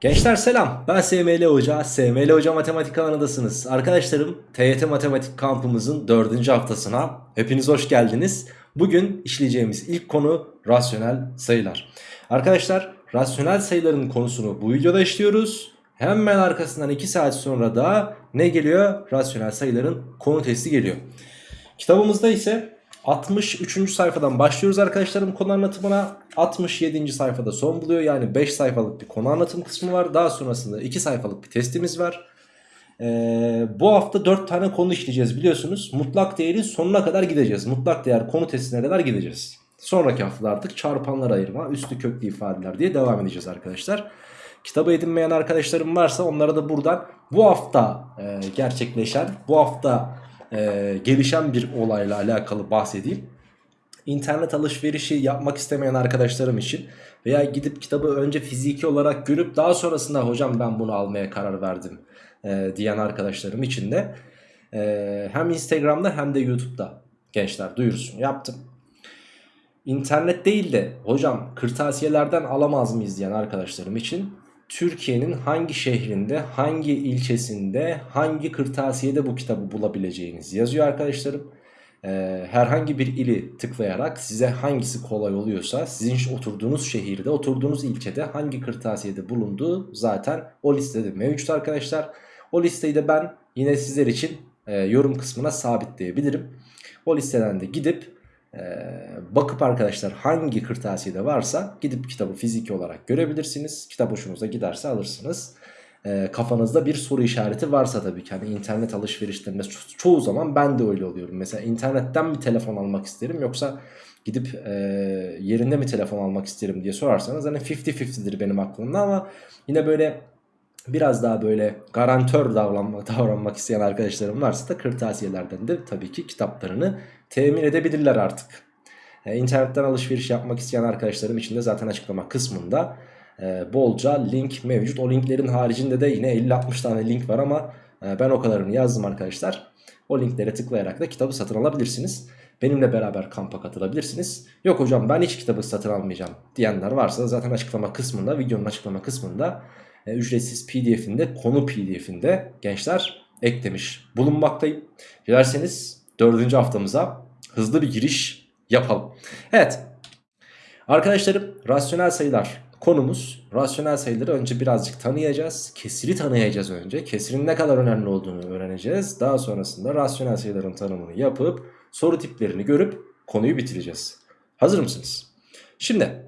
Gençler selam. Ben SML Hoca. SML Hoca Matematik kanalındasınız Arkadaşlarım TYT Matematik kampımızın 4. haftasına hepiniz hoş geldiniz. Bugün işleyeceğimiz ilk konu rasyonel sayılar. Arkadaşlar rasyonel sayıların konusunu bu videoda işliyoruz. Hemen arkasından 2 saat sonra da ne geliyor? Rasyonel sayıların konu testi geliyor. Kitabımızda ise 63. sayfadan başlıyoruz arkadaşlarım konu anlatımına. 67. sayfada son buluyor. Yani 5 sayfalık bir konu anlatım kısmı var. Daha sonrasında 2 sayfalık bir testimiz var. Ee, bu hafta 4 tane konu işleyeceğiz biliyorsunuz. Mutlak değeri sonuna kadar gideceğiz. Mutlak değer konu testine kadar gideceğiz. Sonraki haftada artık çarpanlar ayırma üstü köklü ifadeler diye devam edeceğiz arkadaşlar. Kitabı edinmeyen arkadaşlarım varsa onlara da buradan bu hafta e, gerçekleşen bu hafta e, gelişen bir olayla alakalı bahsedeyim. İnternet alışverişi yapmak istemeyen arkadaşlarım için veya gidip kitabı önce fiziki olarak görüp daha sonrasında hocam ben bunu almaya karar verdim e, diyen arkadaşlarım için de e, hem Instagram'da hem de YouTube'da gençler duyurusunu yaptım. İnternet değil de hocam kırtasiyelerden alamaz mıyız diyen arkadaşlarım için Türkiye'nin hangi şehrinde, hangi ilçesinde, hangi kırtasiyede bu kitabı bulabileceğiniz yazıyor arkadaşlarım. Ee, herhangi bir ili tıklayarak size hangisi kolay oluyorsa sizin oturduğunuz şehirde, oturduğunuz ilçede hangi kırtasiyede bulunduğu zaten o listede mevcut arkadaşlar. O listeyi de ben yine sizler için e, yorum kısmına sabitleyebilirim. O listeden de gidip bakıp arkadaşlar hangi kırtasiyede varsa gidip kitabı fiziki olarak görebilirsiniz. Kitap hoşunuza giderse alırsınız. Ee, kafanızda bir soru işareti varsa tabii ki hani internet alışverişlerinde ço çoğu zaman ben de öyle oluyorum. Mesela internetten mi telefon almak isterim yoksa gidip e, yerinde mi telefon almak isterim diye sorarsanız hani 50-50'dir benim aklımda ama yine böyle biraz daha böyle garantör davranmak, davranmak isteyen arkadaşlarım varsa da kırtasiyelerden de tabii ki kitaplarını temin edebilirler artık. E, internetten alışveriş yapmak isteyen arkadaşlarım için de zaten açıklama kısmında e, bolca link mevcut. O linklerin haricinde de yine 50-60 tane link var ama e, ben o kadarını yazdım arkadaşlar. O linklere tıklayarak da kitabı satın alabilirsiniz. Benimle beraber kampa katılabilirsiniz. Yok hocam ben hiç kitabı satın almayacağım diyenler varsa zaten açıklama kısmında videonun açıklama kısmında e, ücretsiz pdf'inde konu pdf'inde gençler eklemiş bulunmaktayım. Dilerseniz dördüncü haftamıza hızlı bir giriş yapalım. Evet arkadaşlarım rasyonel sayılar konumuz. Rasyonel sayıları önce birazcık tanıyacağız. Kesiri tanıyacağız önce. Kesirin ne kadar önemli olduğunu öğreneceğiz. Daha sonrasında rasyonel sayıların tanımını yapıp soru tiplerini görüp konuyu bitireceğiz. Hazır mısınız? Şimdi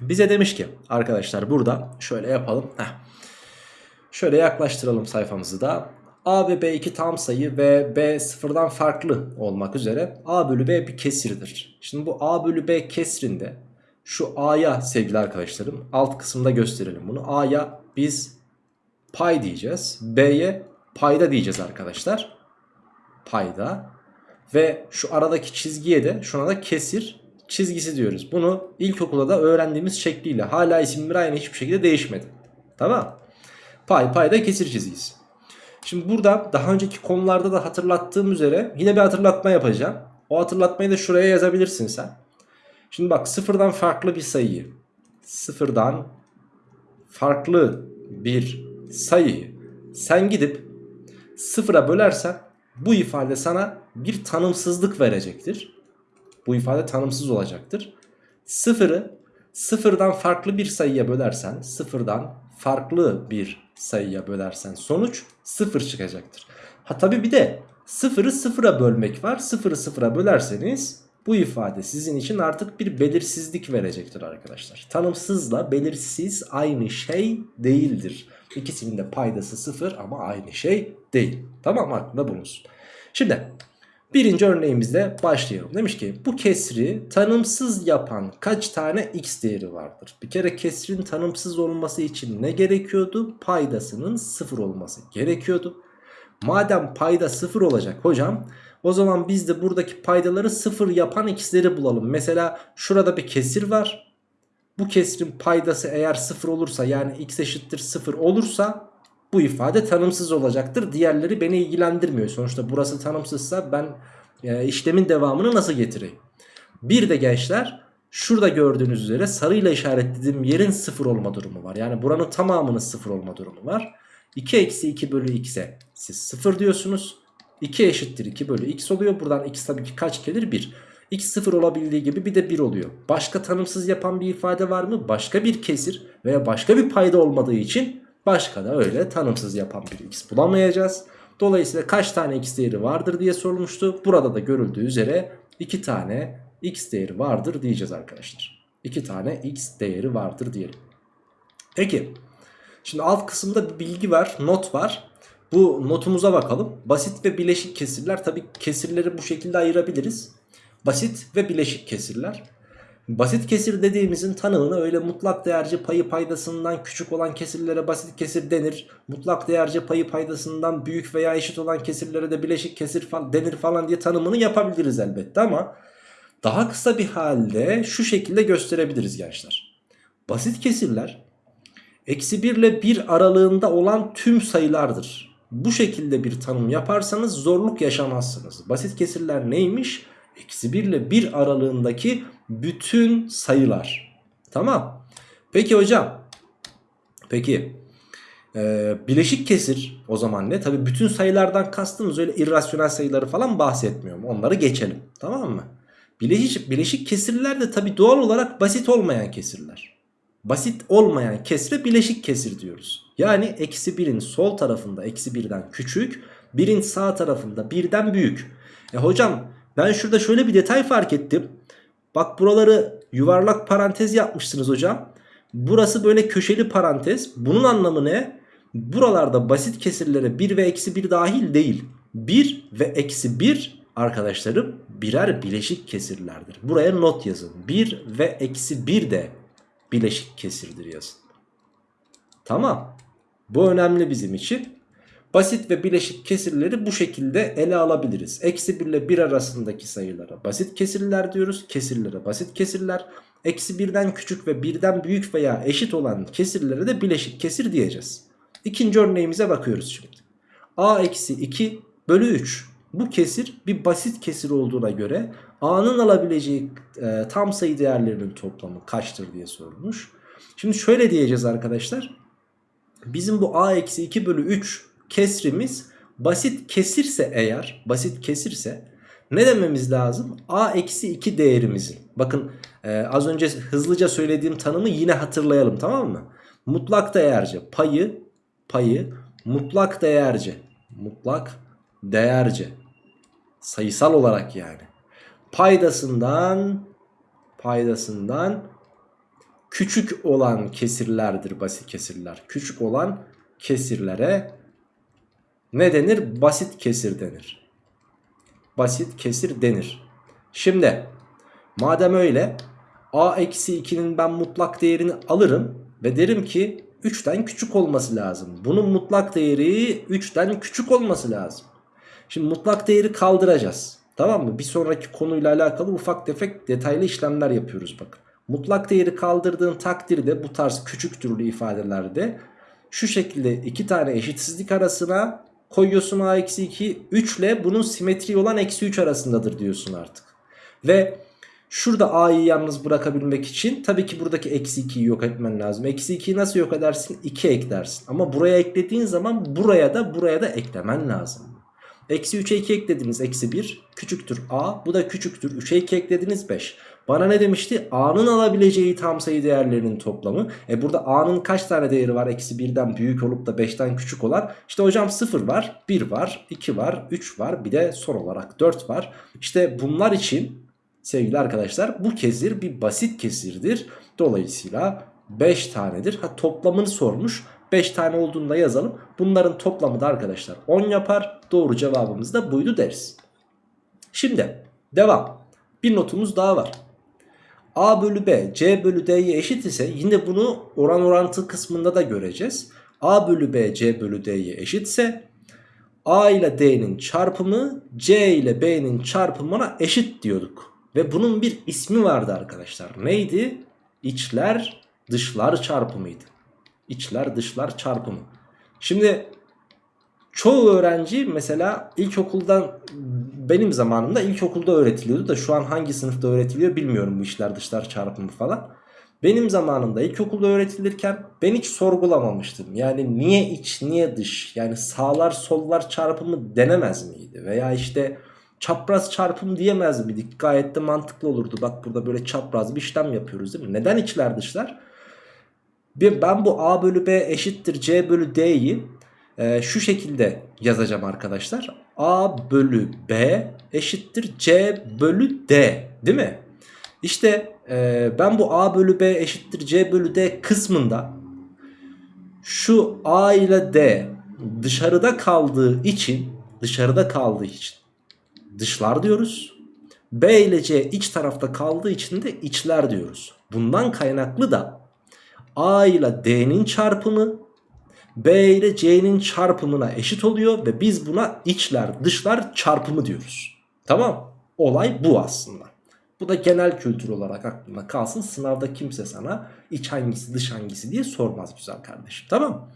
bize demiş ki arkadaşlar burada şöyle yapalım. Heh. Şöyle yaklaştıralım sayfamızı da. A ve B iki tam sayı ve B sıfırdan farklı olmak üzere A bölü B bir kesirdir. Şimdi bu A bölü B kesrinde şu A'ya sevgili arkadaşlarım alt kısımda gösterelim bunu. A'ya biz pay diyeceğiz. B'ye payda diyeceğiz arkadaşlar. Payda. Ve şu aradaki çizgiye de şuna da kesir çizgisi diyoruz. Bunu ilkokulda da öğrendiğimiz şekliyle hala isimleri aynı hiçbir şekilde değişmedi. Tamam. Pay payda kesir çizgisi. Şimdi burada daha önceki konularda da hatırlattığım üzere yine bir hatırlatma yapacağım. O hatırlatmayı da şuraya yazabilirsin sen. Şimdi bak sıfırdan farklı bir sayıyı sıfırdan farklı bir sayıyı sen gidip sıfıra bölersen bu ifade sana bir tanımsızlık verecektir. Bu ifade tanımsız olacaktır. Sıfırı sıfırdan farklı bir sayıya bölersen sıfırdan farklı bir sayıya bölersen sonuç sıfır çıkacaktır. Ha tabi bir de sıfırı sıfıra bölmek var. Sıfırı sıfıra bölerseniz bu ifade sizin için artık bir belirsizlik verecektir arkadaşlar. Tanımsızla belirsiz aynı şey değildir. İkisinin de paydası sıfır ama aynı şey değil. Tamam aklında bulunsun. Şimdi birinci örneğimizle başlayalım. Demiş ki bu kesri tanımsız yapan kaç tane x değeri vardır? Bir kere kesrin tanımsız olması için ne gerekiyordu? Paydasının sıfır olması gerekiyordu. Madem payda sıfır olacak hocam o zaman biz de buradaki paydaları sıfır yapan x'leri bulalım. Mesela şurada bir kesir var. Bu kesrin paydası eğer sıfır olursa yani x eşittir sıfır olursa bu ifade tanımsız olacaktır. Diğerleri beni ilgilendirmiyor. Sonuçta burası tanımsızsa ben e, işlemin devamını nasıl getireyim? Bir de gençler şurada gördüğünüz üzere sarıyla işaretlediğim yerin 0 olma durumu var. Yani buranın tamamının 0 olma durumu var. 2 eksi 2 bölü x'e siz 0 diyorsunuz. 2 eşittir 2 bölü x oluyor. Buradan x tabii ki kaç gelir? 1. x 0 olabildiği gibi bir de 1 oluyor. Başka tanımsız yapan bir ifade var mı? Başka bir kesir veya başka bir payda olmadığı için başka da öyle tanımsız yapan bir x bulamayacağız. Dolayısıyla kaç tane x değeri vardır diye sorulmuştu. Burada da görüldüğü üzere 2 tane x değeri vardır diyeceğiz arkadaşlar. 2 tane x değeri vardır diyelim. Peki. Şimdi alt kısımda bir bilgi var, not var. Bu notumuza bakalım. Basit ve bileşik kesirler. Tabi kesirleri bu şekilde ayırabiliriz. Basit ve bileşik kesirler. Basit kesir dediğimizin tanımını öyle mutlak değerci payı paydasından küçük olan kesirlere basit kesir denir. Mutlak değerci payı paydasından büyük veya eşit olan kesirlere de bileşik kesir denir falan diye tanımını yapabiliriz elbette ama daha kısa bir halde şu şekilde gösterebiliriz gençler. Basit kesirler eksi 1 ile 1 aralığında olan tüm sayılardır. Bu şekilde bir tanım yaparsanız zorluk yaşamazsınız. Basit kesirler neymiş? Eksi 1 ile 1 aralığındaki bütün sayılar. Tamam. Peki hocam. Peki. Ee, bileşik kesir o zaman ne? Tabi bütün sayılardan kastımız öyle irrasyonel sayıları falan bahsetmiyorum. Onları geçelim. Tamam mı? Bileşik, bileşik kesirler de tabi doğal olarak basit olmayan kesirler. Basit olmayan kesre bileşik kesir diyoruz. Yani eksi 1'in sol tarafında eksi 1'den küçük, 1'in sağ tarafında 1'den büyük. E hocam ben şurada şöyle bir detay fark ettim. Bak buraları yuvarlak parantez yapmışsınız hocam. Burası böyle köşeli parantez. Bunun anlamı ne? Buralarda basit kesirlere 1 ve eksi 1 dahil değil. 1 ve eksi 1 arkadaşlarım birer bileşik kesirlerdir. Buraya not yazın. 1 ve eksi 1 de bileşik kesirdir yazın. Tamam. Bu önemli bizim için. Basit ve bileşik kesirleri bu şekilde ele alabiliriz. Eksi 1 ile 1 arasındaki sayılara basit kesirler diyoruz. Kesirlere basit kesirler. Eksi 1'den küçük ve 1'den büyük veya eşit olan kesirlere de bileşik kesir diyeceğiz. İkinci örneğimize bakıyoruz şimdi. a eksi 2 bölü 3. Bu kesir bir basit kesir olduğuna göre a'nın alabileceği e, tam sayı değerlerinin toplamı kaçtır diye sorulmuş. Şimdi şöyle diyeceğiz arkadaşlar. Bizim bu a eksi 2 bölü 3 kesrimiz basit kesirse eğer basit kesirse ne dememiz lazım? a eksi 2 değerimizin. Bakın e, az önce hızlıca söylediğim tanımı yine hatırlayalım tamam mı? Mutlak değerce payı payı mutlak değerce mutlak değerce sayısal olarak yani paydasından paydasından küçük olan kesirlerdir basit kesirler. Küçük olan kesirlere ne denir? Basit kesir denir. Basit kesir denir. Şimdi madem öyle a eksi 2'nin ben mutlak değerini alırım ve derim ki 3'ten küçük olması lazım. Bunun mutlak değeri 3'ten küçük olması lazım. Şimdi mutlak değeri kaldıracağız. Tamam mı? Bir sonraki konuyla alakalı ufak tefek detaylı işlemler yapıyoruz bakın. Mutlak değeri kaldırdığın takdirde bu tarz küçük türlü ifadelerde şu şekilde iki tane eşitsizlik arasına koyuyorsun a eksi 2 3 ile bunun simetri olan eksi 3 arasındadır diyorsun artık. Ve şurada a'yı yalnız bırakabilmek için tabii ki buradaki eksi 2'yi yok etmen lazım. Eksi 2'yi nasıl yok edersin? 2 eklersin. Ama buraya eklediğin zaman buraya da buraya da eklemen lazım. Eksi 3'e 2 eklediniz eksi 1 küçüktür a bu da küçüktür 3'e 2 eklediniz 5. Bana ne demişti? A'nın alabileceği tam sayı değerlerinin toplamı. E burada A'nın kaç tane değeri var? Eksi 1'den büyük olup da 5'ten küçük olan. İşte hocam 0 var, 1 var, 2 var, 3 var. Bir de son olarak 4 var. İşte bunlar için sevgili arkadaşlar bu kesir bir basit kesirdir. Dolayısıyla 5 tanedir. Ha toplamını sormuş. 5 tane olduğunu da yazalım. Bunların toplamı da arkadaşlar 10 yapar. Doğru cevabımız da buydu deriz. Şimdi devam. Bir notumuz daha var. A bölü B C bölü D'ye eşit ise yine bunu oran orantı kısmında da göreceğiz. A bölü B C bölü D'ye eşitse A ile D'nin çarpımı C ile B'nin çarpımına eşit diyorduk. Ve bunun bir ismi vardı arkadaşlar. Neydi? İçler dışlar çarpımıydı. İçler dışlar çarpımı. Şimdi çoğu öğrenci mesela ilkokuldan benim zamanımda ilkokulda öğretiliyordu da şu an hangi sınıfta öğretiliyor bilmiyorum bu işler dışlar çarpımı falan. Benim zamanımda ilkokulda öğretilirken ben hiç sorgulamamıştım. Yani niye iç niye dış yani sağlar sollar çarpımı denemez miydi? Veya işte çapraz çarpım diyemez miydik? Gayet de mantıklı olurdu. Bak burada böyle çapraz bir işlem yapıyoruz değil mi? Neden içler dışlar? Ben bu a bölü b eşittir c bölü d'yi e, şu şekilde yazacağım arkadaşlar. a bölü b eşittir c bölü d değil mi? İşte e, ben bu a bölü b eşittir c bölü d kısmında şu a ile d dışarıda kaldığı için dışarıda kaldığı için dışlar diyoruz. B ile C iç tarafta kaldığı için de içler diyoruz. Bundan kaynaklı da A ile D'nin çarpımı B ile C'nin çarpımına eşit oluyor ve biz buna içler dışlar çarpımı diyoruz. Tamam olay bu aslında. Bu da genel kültür olarak aklına kalsın. Sınavda kimse sana iç hangisi dış hangisi diye sormaz güzel kardeşim. Tamam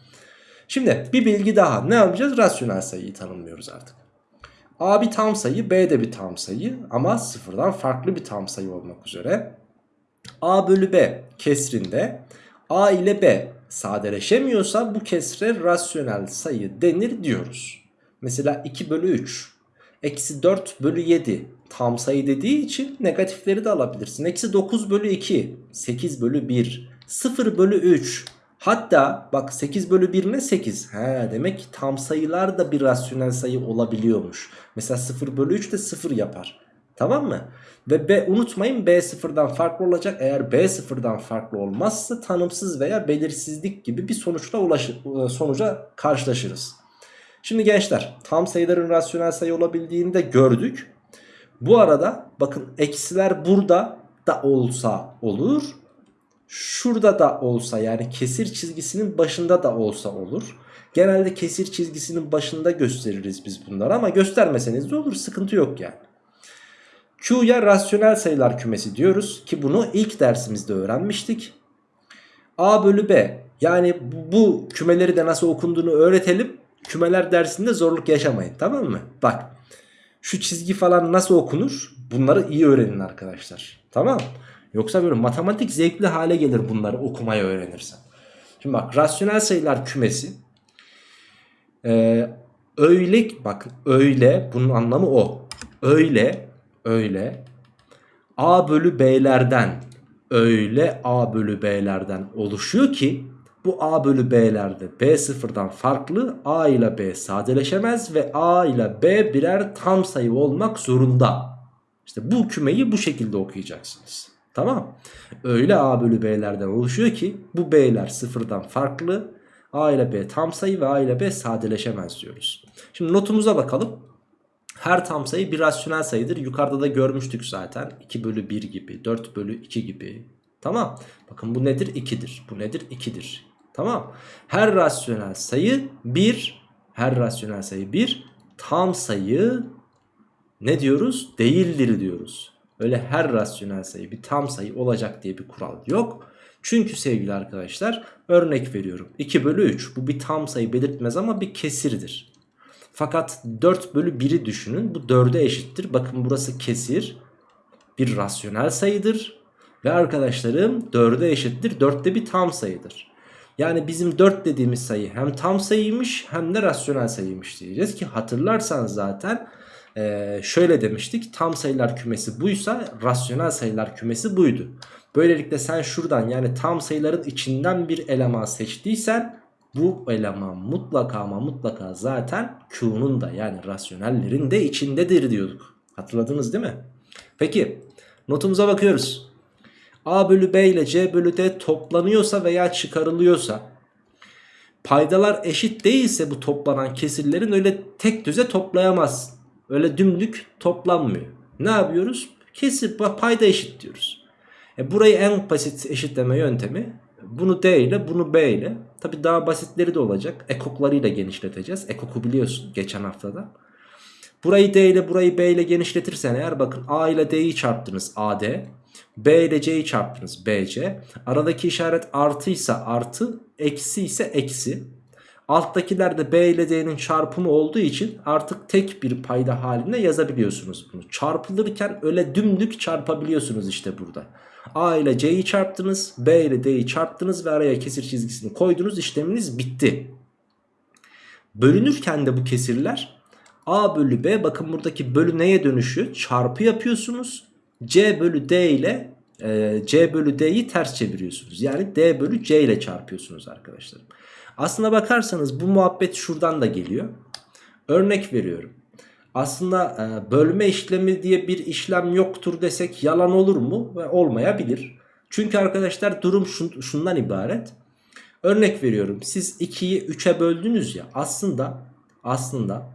Şimdi bir bilgi daha. Ne yapacağız? Rasyonel sayıyı tanımlıyoruz artık. A bir tam sayı, B de bir tam sayı ama sıfırdan farklı bir tam sayı olmak üzere. A bölü B kesrinde A ile B sadeleşemiyorsa bu kesre rasyonel sayı denir diyoruz. Mesela 2 bölü 3, eksi 4 bölü 7 tam sayı dediği için negatifleri de alabilirsin. Eksi 9 bölü 2, 8 bölü 1, 0 bölü 3, Hatta bak 8 bölü 1 ne 8? He, demek ki tam sayılar da bir rasyonel sayı olabiliyormuş. Mesela 0 bölü 3 de 0 yapar. Tamam mı? Ve B unutmayın B sıfırdan farklı olacak. Eğer B sıfırdan farklı olmazsa tanımsız veya belirsizlik gibi bir sonuçla ulaşır, e, sonuca karşılaşırız. Şimdi gençler tam sayıların rasyonel sayı olabildiğini de gördük. Bu arada bakın eksiler burada da olsa olur şurada da olsa yani kesir çizgisinin başında da olsa olur. Genelde kesir çizgisinin başında gösteririz biz bunları ama göstermeseniz de olur sıkıntı yok yani. Q'ya rasyonel sayılar kümesi diyoruz ki bunu ilk dersimizde öğrenmiştik. A bölü B yani bu kümeleri de nasıl okunduğunu öğretelim. Kümeler dersinde zorluk yaşamayın tamam mı? Bak şu çizgi falan nasıl okunur bunları iyi öğrenin arkadaşlar. Tamam Yoksa böyle matematik zevkli hale gelir bunları okumayı öğrenirsen. Şimdi bak rasyonel sayılar kümesi ee, öyle bak öyle bunun anlamı o. Öyle öyle a bölü b'lerden öyle a bölü b'lerden oluşuyor ki bu a bölü b'lerde b sıfırdan farklı a ile b sadeleşemez ve a ile b birer tam sayı olmak zorunda. İşte bu kümeyi bu şekilde okuyacaksınız. Tamam. Öyle A bölü B'lerden oluşuyor ki bu B'ler sıfırdan farklı. A ile B tam sayı ve A ile B sadeleşemez diyoruz. Şimdi notumuza bakalım. Her tam sayı bir rasyonel sayıdır. Yukarıda da görmüştük zaten. 2 bölü 1 gibi, 4 bölü 2 gibi. Tamam. Bakın bu nedir? 2'dir. Bu nedir? 2'dir. Tamam. Her rasyonel sayı 1. Her rasyonel sayı 1. Tam sayı ne diyoruz? Değildir diyoruz. Öyle her rasyonel sayı bir tam sayı olacak diye bir kural yok. Çünkü sevgili arkadaşlar örnek veriyorum. 2 bölü 3 bu bir tam sayı belirtmez ama bir kesirdir. Fakat 4 bölü 1'i düşünün bu 4'e eşittir. Bakın burası kesir bir rasyonel sayıdır. Ve arkadaşlarım 4'e eşittir 4 de bir tam sayıdır. Yani bizim 4 dediğimiz sayı hem tam sayıymış hem de rasyonel sayıymış diyeceğiz ki hatırlarsanız zaten ee, şöyle demiştik tam sayılar kümesi buysa rasyonel sayılar kümesi buydu. Böylelikle sen şuradan yani tam sayıların içinden bir eleman seçtiysen bu eleman mutlaka ama mutlaka zaten Q'nun da yani rasyonellerin de içindedir diyorduk. Hatırladınız değil mi? Peki notumuza bakıyoruz. A bölü B ile C bölü D toplanıyorsa veya çıkarılıyorsa paydalar eşit değilse bu toplanan kesirlerin öyle tek düze toplayamazsın. Öyle dümdük toplanmıyor. Ne yapıyoruz? Kesir payda eşit diyoruz. E burayı en basit eşitleme yöntemi bunu D ile bunu B ile. Tabi daha basitleri de olacak. Ekoklarıyla genişleteceğiz. Ekoku biliyorsun geçen haftada. Burayı D ile burayı B ile genişletirsen eğer bakın A ile D'yi çarptınız AD. B ile C'yi çarptınız BC. Aradaki işaret artıysa artı, eksi ise eksi. Alttakiler de B ile D'nin çarpımı olduğu için artık tek bir payda halinde yazabiliyorsunuz bunu. Çarpılırken öyle dümdük çarpabiliyorsunuz işte burada. A ile C'yi çarptınız, B ile D'yi çarptınız ve araya kesir çizgisini koydunuz. işleminiz bitti. Bölünürken de bu kesirler A bölü B bakın buradaki bölü neye dönüşüyor? Çarpı yapıyorsunuz. C bölü D ile e, C bölü D'yi ters çeviriyorsunuz. Yani D bölü C ile çarpıyorsunuz arkadaşlar. Aslına bakarsanız bu muhabbet şuradan da geliyor. Örnek veriyorum. Aslında e, bölme işlemi diye bir işlem yoktur desek yalan olur mu? Olmayabilir. Çünkü arkadaşlar durum şun, şundan ibaret. Örnek veriyorum. Siz 2'yi 3'e böldünüz ya. Aslında aslında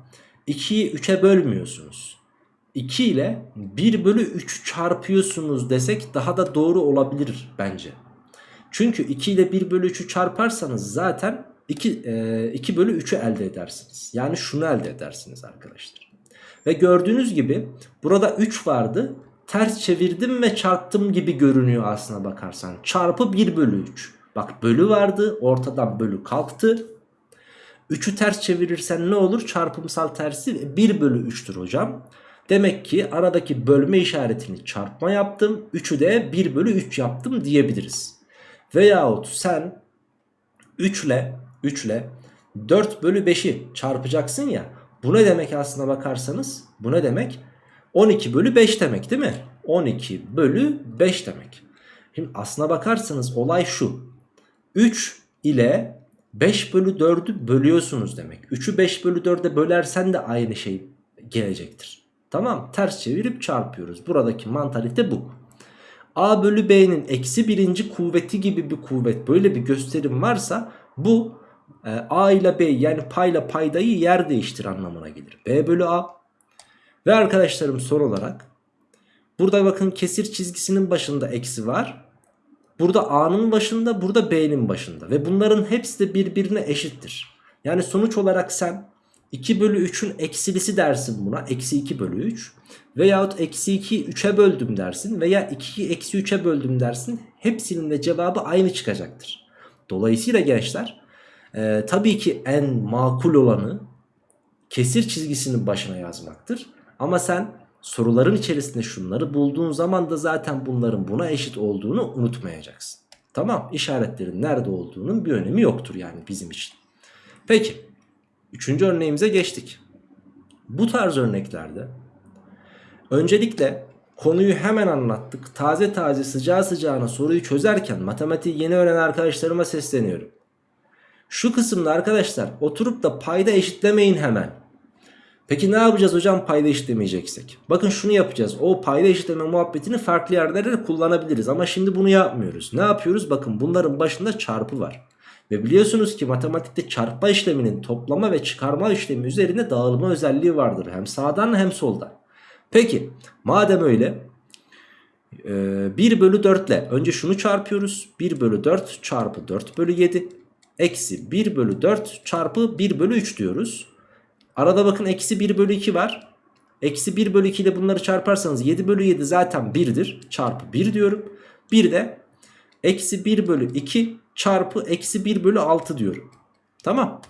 2'yi 3'e bölmüyorsunuz. 2 ile 1 bölü 3 çarpıyorsunuz desek daha da doğru olabilir bence. Çünkü 2 ile 1 bölü 3'ü çarparsanız zaten 2, e, 2 bölü 3'ü elde edersiniz. Yani şunu elde edersiniz arkadaşlar. Ve gördüğünüz gibi burada 3 vardı. Ters çevirdim ve çarptım gibi görünüyor aslına bakarsan. Çarpı 1 bölü 3. Bak bölü vardı ortadan bölü kalktı. 3'ü ters çevirirsen ne olur? Çarpımsal tersi 1 bölü 3'tür hocam. Demek ki aradaki bölme işaretini çarpma yaptım. 3'ü de 1 bölü 3 yaptım diyebiliriz. Veyahut sen 3 ile 3 ile 4 bölü 5'i çarpacaksın ya. Bu ne demek aslına bakarsanız? Bu ne demek? 12 bölü 5 demek değil mi? 12 bölü 5 demek. Şimdi aslına bakarsanız olay şu. 3 ile 5 bölü 4'ü bölüyorsunuz demek. 3'ü 5 bölü 4'e bölersen de aynı şey gelecektir. Tamam ters çevirip çarpıyoruz. Buradaki mantalite bu. A bölü B'nin eksi birinci kuvveti gibi bir kuvvet böyle bir gösterim varsa bu e, A ile B yani payla paydayı yer değiştir anlamına gelir. B bölü A ve arkadaşlarım son olarak burada bakın kesir çizgisinin başında eksi var. Burada A'nın başında burada B'nin başında ve bunların hepsi de birbirine eşittir. Yani sonuç olarak sen 2 bölü 3'ün eksilisi dersin buna. Eksi 2 bölü 3. Veyahut eksi 2'yi 3'e böldüm dersin. Veya 2'yi eksi 3'e böldüm dersin. Hepsinin de cevabı aynı çıkacaktır. Dolayısıyla gençler e, tabii ki en makul olanı kesir çizgisinin başına yazmaktır. Ama sen soruların içerisinde şunları bulduğun zaman da zaten bunların buna eşit olduğunu unutmayacaksın. Tamam işaretlerin nerede olduğunun bir önemi yoktur yani bizim için. Peki üçüncü örneğimize geçtik. Bu tarz örneklerde öncelikle konuyu hemen anlattık. Taze taze sıcağı sıcağına soruyu çözerken matematiği yeni öğrenen arkadaşlarıma sesleniyorum. Şu kısımda arkadaşlar oturup da payda eşitlemeyin hemen. Peki ne yapacağız hocam payda eşitlemeyeceksek? Bakın şunu yapacağız. O payda eşitleme muhabbetini farklı yerlerde kullanabiliriz. Ama şimdi bunu yapmıyoruz. Ne yapıyoruz? Bakın bunların başında çarpı var. Ve biliyorsunuz ki matematikte çarpma işleminin toplama ve çıkarma işlemi üzerine dağılma özelliği vardır. Hem sağdan hem soldan. Peki madem öyle 1 bölü 4 ile önce şunu çarpıyoruz. 1 bölü 4 çarpı 4 bölü 7 eksi 1 bölü 4 çarpı 1 bölü 3 diyoruz. Arada bakın eksi 1 bölü 2 var. Eksi 1 bölü 2 ile bunları çarparsanız 7 bölü 7 zaten 1'dir. Çarpı 1 diyorum. Bir de eksi 1 bölü 2 çarpı eksi 1 bölü 6 diyorum. Tamam.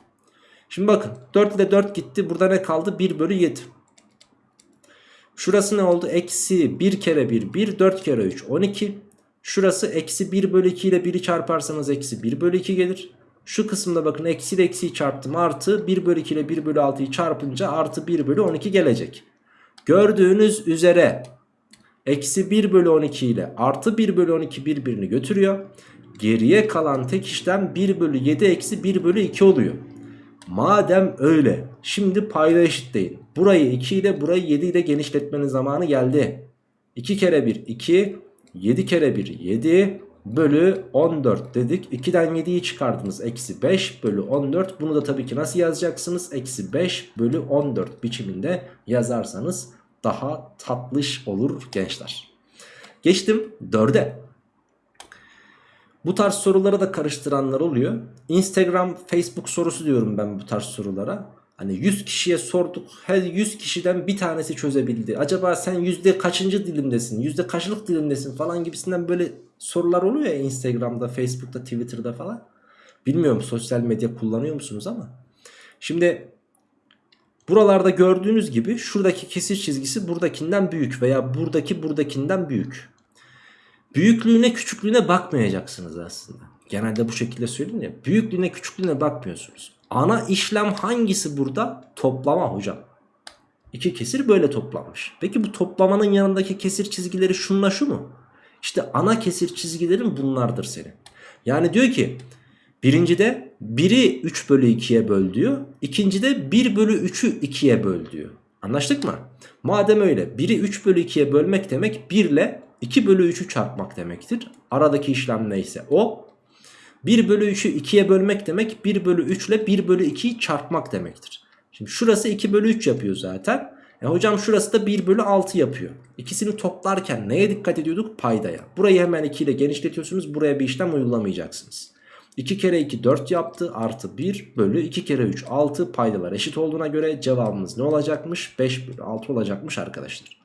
Şimdi bakın 4 ile 4 gitti. Burada ne kaldı? 1 bölü 7. Şurası ne oldu? Eksi 1 kere 1 1 4 kere 3 12. Şurası eksi 1 bölü 2 ile 1'i çarparsanız eksi 1 bölü 2 gelir. Şu kısımda bakın eksi ile eksiyi çarptım artı 1 bölü 2 ile 1 bölü 6'yı çarpınca artı 1 bölü 12 gelecek. Gördüğünüz üzere eksi 1 bölü 12 ile artı 1 bölü 12 birbirini götürüyor. Geriye kalan tek işlem 1 bölü 7 eksi 1 bölü 2 oluyor. Madem öyle şimdi payda eşitleyin. Burayı 2 ile burayı 7 ile genişletmenin zamanı geldi. 2 kere 1 2 7 kere 1 7 bölü 14 dedik. 2'den 7'yi çıkardınız. Eksi 5 bölü 14. Bunu da tabii ki nasıl yazacaksınız? Eksi 5 bölü 14 biçiminde yazarsanız daha tatlış olur gençler. Geçtim 4'e. Bu tarz soruları da karıştıranlar oluyor. Instagram, Facebook sorusu diyorum ben bu tarz sorulara. Hani 100 kişiye sorduk. Her 100 kişiden bir tanesi çözebildi. Acaba sen yüzde kaçıncı dilimdesin? Yüzde kaçlık dilimdesin falan gibisinden böyle sorular oluyor ya Instagram'da, Facebook'ta, Twitter'da falan. Bilmiyorum sosyal medya kullanıyor musunuz ama. Şimdi buralarda gördüğünüz gibi şuradaki kesir çizgisi buradakinden büyük veya buradaki buradakinden büyük. Büyüklüğüne küçüklüğüne bakmayacaksınız aslında. Genelde bu şekilde söyleyeyim ya. Büyüklüğüne küçüklüğüne bakmıyorsunuz. Ana işlem hangisi burada? Toplama hocam. İki kesir böyle toplanmış. Peki bu toplamanın yanındaki kesir çizgileri şunla şu mu? İşte ana kesir çizgilerin bunlardır senin. Yani diyor ki birincide 1'i 3 bölü 2'ye böl diyor. İkincide 1 bölü 3'ü 2'ye böl diyor. Anlaştık mı? Madem öyle 1'i 3 bölü 2'ye bölmek demek 1 ile 2 bölü 3'ü çarpmak demektir. Aradaki işlem neyse o. 1 bölü 3'ü 2'ye bölmek demek 1 bölü 3 ile 1 bölü 2'yi çarpmak demektir. Şimdi şurası 2 bölü 3 yapıyor zaten. E hocam şurası da 1 bölü 6 yapıyor. İkisini toplarken neye dikkat ediyorduk? Paydaya. Burayı hemen 2 ile genişletiyorsunuz. Buraya bir işlem uygulamayacaksınız. 2 kere 2 4 yaptı artı 1 bölü 2 kere 3 6 paydalar eşit olduğuna göre cevabımız ne olacakmış? 5 bölü 6 olacakmış arkadaşlar.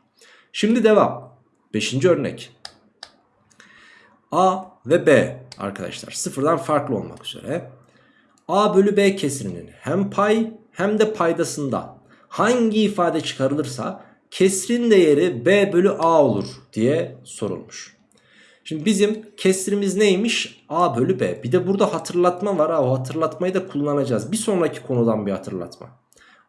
Şimdi devam. 5. örnek. A ve B arkadaşlar sıfırdan farklı olmak üzere. A bölü B kesirinin hem pay hem de paydasında hangi ifade çıkarılırsa kesrin değeri B bölü A olur diye sorulmuş. Şimdi bizim kesrimiz neymiş? A bölü B. Bir de burada hatırlatma var. O hatırlatmayı da kullanacağız. Bir sonraki konudan bir hatırlatma.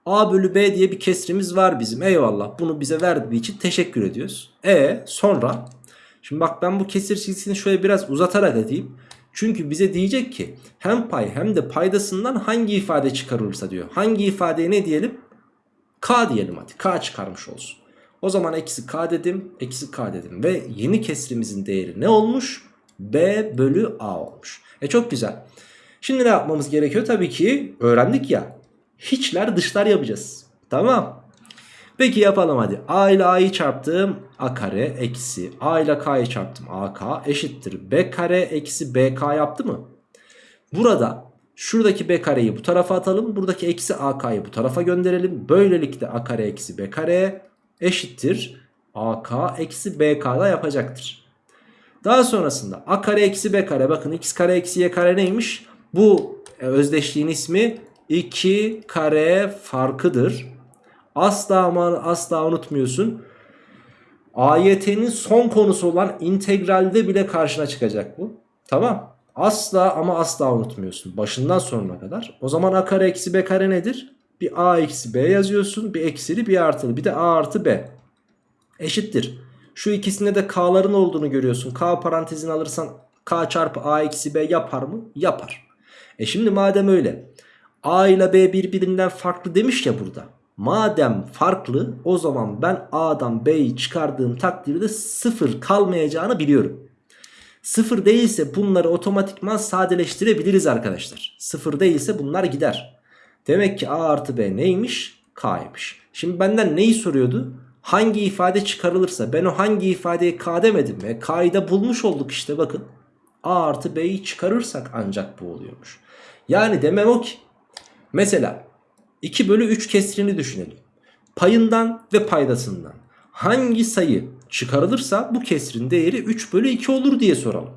A bölü B diye bir kesrimiz var bizim. Eyvallah. Bunu bize verdiği için teşekkür ediyoruz. E sonra Şimdi bak ben bu kesir çizgisini şöyle biraz uzatarak edeyim. Çünkü bize diyecek ki hem pay hem de paydasından hangi ifade çıkarılırsa diyor. Hangi ifadeye ne diyelim? K diyelim hadi. K çıkarmış olsun. O zaman eksi K dedim. Eksi K dedim. Ve yeni kesrimizin değeri ne olmuş? B bölü A olmuş. E çok güzel. Şimdi ne yapmamız gerekiyor? Tabii ki öğrendik ya. Hiçler dışlar yapacağız. Tamam. Peki yapalım hadi. A ile A'yı çarptım. A kare eksi A ile K'yı çarptım. AK eşittir. B kare eksi BK yaptı mı? Burada şuradaki B kareyi bu tarafa atalım. Buradaki eksi AK'yı bu tarafa gönderelim. Böylelikle A kare eksi B kare eşittir. AK eksi BK da yapacaktır. Daha sonrasında A kare eksi B kare bakın x kare eksi y kare neymiş? Bu e, özdeşliğin ismi 2 kare farkıdır. Asla ama asla unutmuyorsun. AYT'nin son konusu olan integralde bile karşına çıkacak bu. Tamam. Asla ama asla unutmuyorsun. Başından sonuna kadar. O zaman a kare eksi b kare nedir? Bir a eksi b yazıyorsun. Bir eksili bir artılı. Bir de a artı b. Eşittir. Şu ikisinde de k'ların olduğunu görüyorsun. K parantezini alırsan k çarpı a eksi b yapar mı? Yapar. E şimdi madem öyle. A ile B birbirinden farklı demiş ya burada. Madem farklı o zaman ben A'dan B'yi çıkardığım takdirde sıfır kalmayacağını biliyorum. Sıfır değilse bunları otomatikman sadeleştirebiliriz arkadaşlar. Sıfır değilse bunlar gider. Demek ki A artı B neymiş? K'ymış. Şimdi benden neyi soruyordu? Hangi ifade çıkarılırsa ben o hangi ifadeye K demedim mi? K'yı da bulmuş olduk işte bakın. A artı B'yi çıkarırsak ancak bu oluyormuş. Yani demem o ki. Mesela 2 bölü 3 kesrini düşünelim. Payından ve paydasından hangi sayı çıkarılırsa bu kesrin değeri 3 bölü 2 olur diye soralım.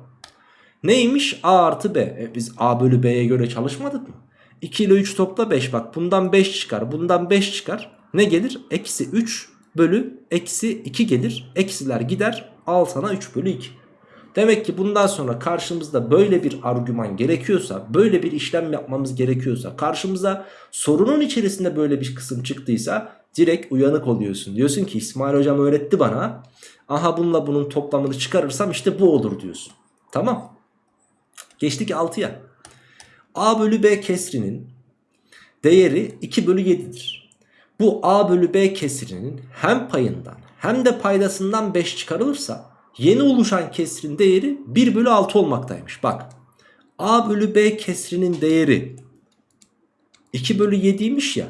Neymiş? A artı B. E biz A bölü B'ye göre çalışmadık mı? 2 ile 3 topla 5 bak bundan 5 çıkar bundan 5 çıkar. Ne gelir? Eksi 3 bölü eksi 2 gelir. Eksiler gider al sana 3 bölü 2. Demek ki bundan sonra karşımızda böyle bir argüman gerekiyorsa, böyle bir işlem yapmamız gerekiyorsa, karşımıza sorunun içerisinde böyle bir kısım çıktıysa direkt uyanık oluyorsun. Diyorsun ki İsmail hocam öğretti bana. Aha bununla bunun toplamını çıkarırsam işte bu olur diyorsun. Tamam. Geçtik 6'ya. A bölü B kesrinin değeri 2 bölü 7'dir. Bu A bölü B kesrinin hem payından hem de paydasından 5 çıkarılırsa yeni oluşan kesrin değeri 1 bölü 6 olmaktaymış. Bak A bölü B kesrinin değeri 2 bölü 7'ymiş ya.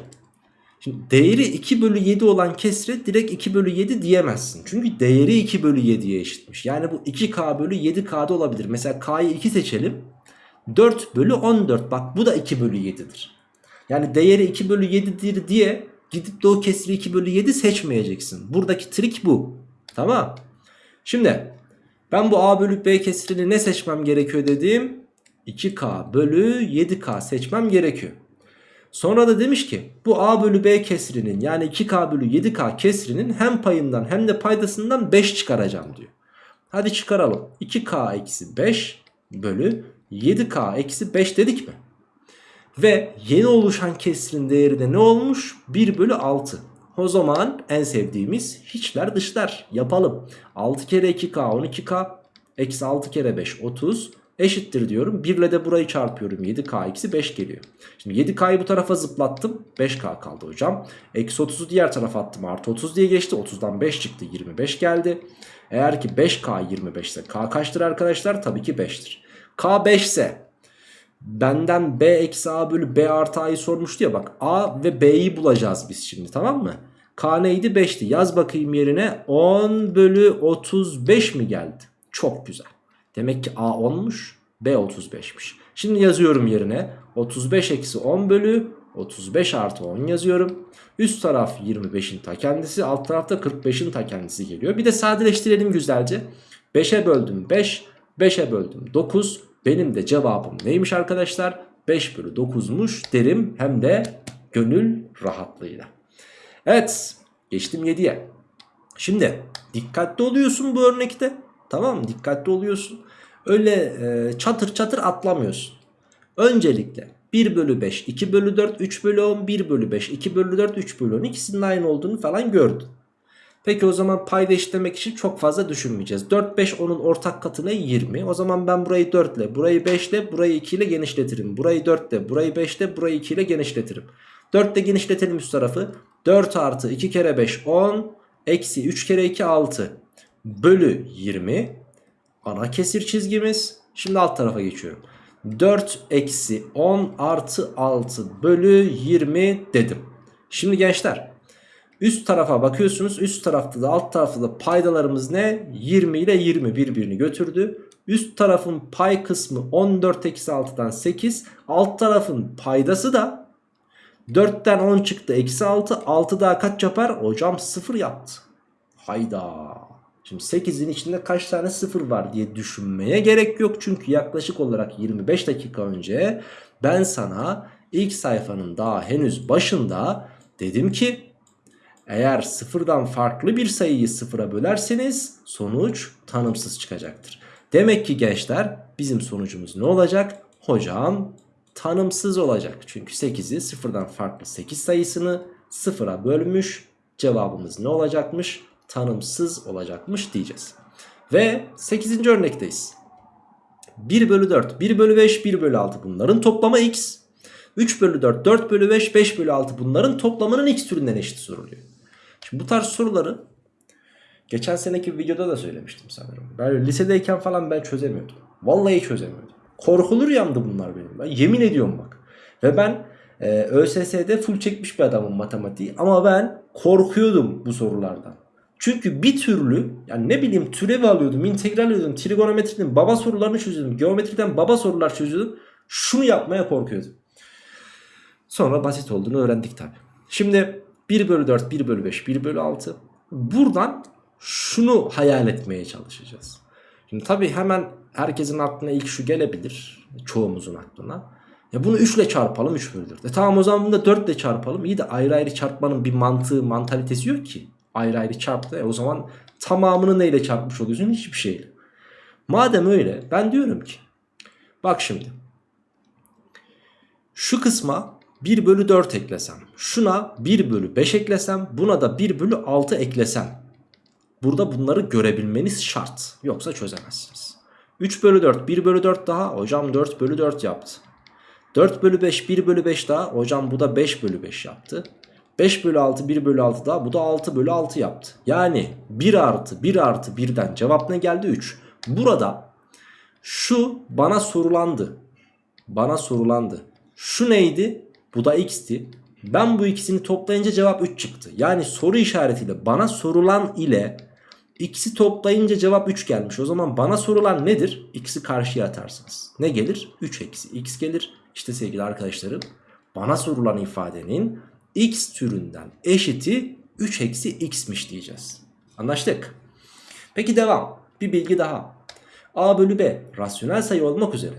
Şimdi değeri 2 bölü 7 olan kesre direkt 2 bölü 7 diyemezsin. Çünkü değeri 2 bölü 7'ye eşitmiş. Yani bu 2K bölü 7K'da olabilir. Mesela K'yı 2 seçelim. 4 bölü 14 bak bu da 2 bölü 7'dir. Yani değeri 2 bölü 7'dir diye gidip de o kesri 2 bölü 7 seçmeyeceksin. Buradaki trik bu. Tamam. Şimdi ben bu A bölü B kesirini ne seçmem gerekiyor dediğim 2K bölü 7K seçmem gerekiyor. Sonra da demiş ki bu A bölü B kesrinin yani 2K bölü 7K kesrinin hem payından hem de paydasından 5 çıkaracağım diyor. Hadi çıkaralım. 2K eksi 5 bölü 7K eksi 5 dedik mi? Ve yeni oluşan kesrin değeri de ne olmuş? 1 bölü 6. O zaman en sevdiğimiz hiçler dışlar yapalım. 6 kere 2K 12K eksi 6 kere 5 30 eşittir diyorum. 1 ile de burayı çarpıyorum 7K eksi 5 geliyor. Şimdi 7K'yı bu tarafa zıplattım 5K kaldı hocam. Eksi 30'u diğer tarafa attım artı 30 diye geçti 30'dan 5 çıktı 25 geldi. Eğer ki 5K 25 ise K kaçtır arkadaşlar? Tabii ki 5'tir. K 5 ise benden B eksi A bölü B artı A'yı sormuştu ya bak A ve B'yi bulacağız biz şimdi tamam mı? K neydi 5'ti yaz bakayım yerine 10 bölü 35 mi geldi? Çok güzel. Demek ki A 10'muş B 35'miş. Şimdi yazıyorum yerine 35 eksi 10 bölü 35 artı 10 yazıyorum. Üst taraf 25'in ta kendisi alt tarafta 45'in ta kendisi geliyor. Bir de sadeleştirelim güzelce. 5'e böldüm 5 5'e böldüm 9 benim de cevabım neymiş arkadaşlar? 5 bölü 9'muş derim hem de gönül rahatlığıyla. Evet geçtim 7'ye. Şimdi dikkatli oluyorsun bu örnekte. Tamam? Dikkatli oluyorsun. Öyle e, çatır çatır atlamıyorsun. Öncelikle 1 bölü 5, 2 bölü 4, 3 bölü 10, 1 bölü 5, 2 bölü 4, 3 bölü 10 ikisinin aynı olduğunu falan gördün. Peki o zaman payda eşitlemek için çok fazla düşünmeyeceğiz. 4, 5, 10'un ortak katı ne? 20. O zaman ben burayı 4 ile, burayı 5 ile, burayı 2 ile genişletirim. Burayı 4 ile, burayı 5 ile, burayı 2 ile genişletirim. 4 ile genişletelim üst tarafı. 4 artı 2 kere 5 10, eksi 3 kere 2 6 bölü 20. Ana kesir çizgimiz. Şimdi alt tarafa geçiyorum. 4 eksi 10 artı 6 bölü 20 dedim. Şimdi gençler üst tarafa bakıyorsunuz. Üst tarafta da alt tarafta da paydalarımız ne? 20 ile 20 birbirini götürdü. Üst tarafın pay kısmı 14 eksi 6'dan 8. Alt tarafın paydası da 4'ten 10 çıktı eksi 6. 6 daha kaç yapar? Hocam 0 yaptı. Hayda. Şimdi 8'in içinde kaç tane 0 var diye düşünmeye gerek yok. Çünkü yaklaşık olarak 25 dakika önce ben sana ilk sayfanın daha henüz başında dedim ki eğer sıfırdan farklı bir sayıyı sıfıra bölerseniz sonuç tanımsız çıkacaktır. Demek ki gençler bizim sonucumuz ne olacak? Hocam tanımsız olacak. Çünkü 8'i sıfırdan farklı 8 sayısını sıfıra bölmüş. Cevabımız ne olacakmış? Tanımsız olacakmış diyeceğiz. Ve 8. örnekteyiz. 1 bölü 4, 1 bölü 5, 1 bölü 6 bunların toplamı x. 3 bölü 4, 4 bölü 5, 5 bölü 6 bunların toplamının x türünden eşit soruluyor. Şimdi bu tarz soruları geçen seneki videoda da söylemiştim sanırım. Ben lisedeyken falan ben çözemiyordum. Vallahi çözemiyordum. Korkulu rüyamdı bunlar benim. Ben yemin ediyorum bak. Ve ben e, ÖSS'de full çekmiş bir adamım matematiği. Ama ben korkuyordum bu sorulardan. Çünkü bir türlü yani ne bileyim türevi alıyordum, integral alıyordum, trigonometrinin baba sorularını çözüyordum, geometriden baba sorular çözüyordum. Şunu yapmaya korkuyordum. Sonra basit olduğunu öğrendik tabi. Şimdi 1 bölü 4, 1 bölü 5, 1 bölü 6. Buradan şunu hayal etmeye çalışacağız. Şimdi tabi hemen herkesin aklına ilk şu gelebilir. Çoğumuzun aklına. Ya bunu 3 ile çarpalım 3 bölü 4. E tamam o zaman bunu da 4 ile çarpalım. İyi de ayrı ayrı çarpmanın bir mantığı, mantalitesi yok ki. Ayrı ayrı çarptı. E o zaman tamamını neyle çarpmış oluyorsun? Hiçbir şeyle. Madem öyle ben diyorum ki bak şimdi şu kısma 1 bölü 4 eklesem şuna 1 bölü 5 eklesem buna da 1 bölü 6 eklesem burada bunları görebilmeniz şart yoksa çözemezsiniz. 3 bölü 4 1 bölü 4 daha hocam 4 bölü 4 yaptı. 4 bölü 5 1 bölü 5 daha hocam bu da 5 bölü 5 yaptı. 5 bölü 6 1 bölü 6 daha bu da 6 bölü 6 yaptı. Yani 1 artı 1 artı 1'den cevap ne geldi 3. Burada şu bana sorulandı. Bana sorulandı. Şu neydi? Bu da x'ti. Ben bu ikisini toplayınca cevap 3 çıktı. Yani soru işaretiyle bana sorulan ile x'i toplayınca cevap 3 gelmiş. O zaman bana sorulan nedir? X'i karşıya atarsınız. Ne gelir? 3 eksi x gelir. İşte sevgili arkadaşlarım bana sorulan ifadenin x türünden eşiti 3 eksi x'miş diyeceğiz. Anlaştık. Peki devam. Bir bilgi daha. a bölü b rasyonel sayı olmak üzere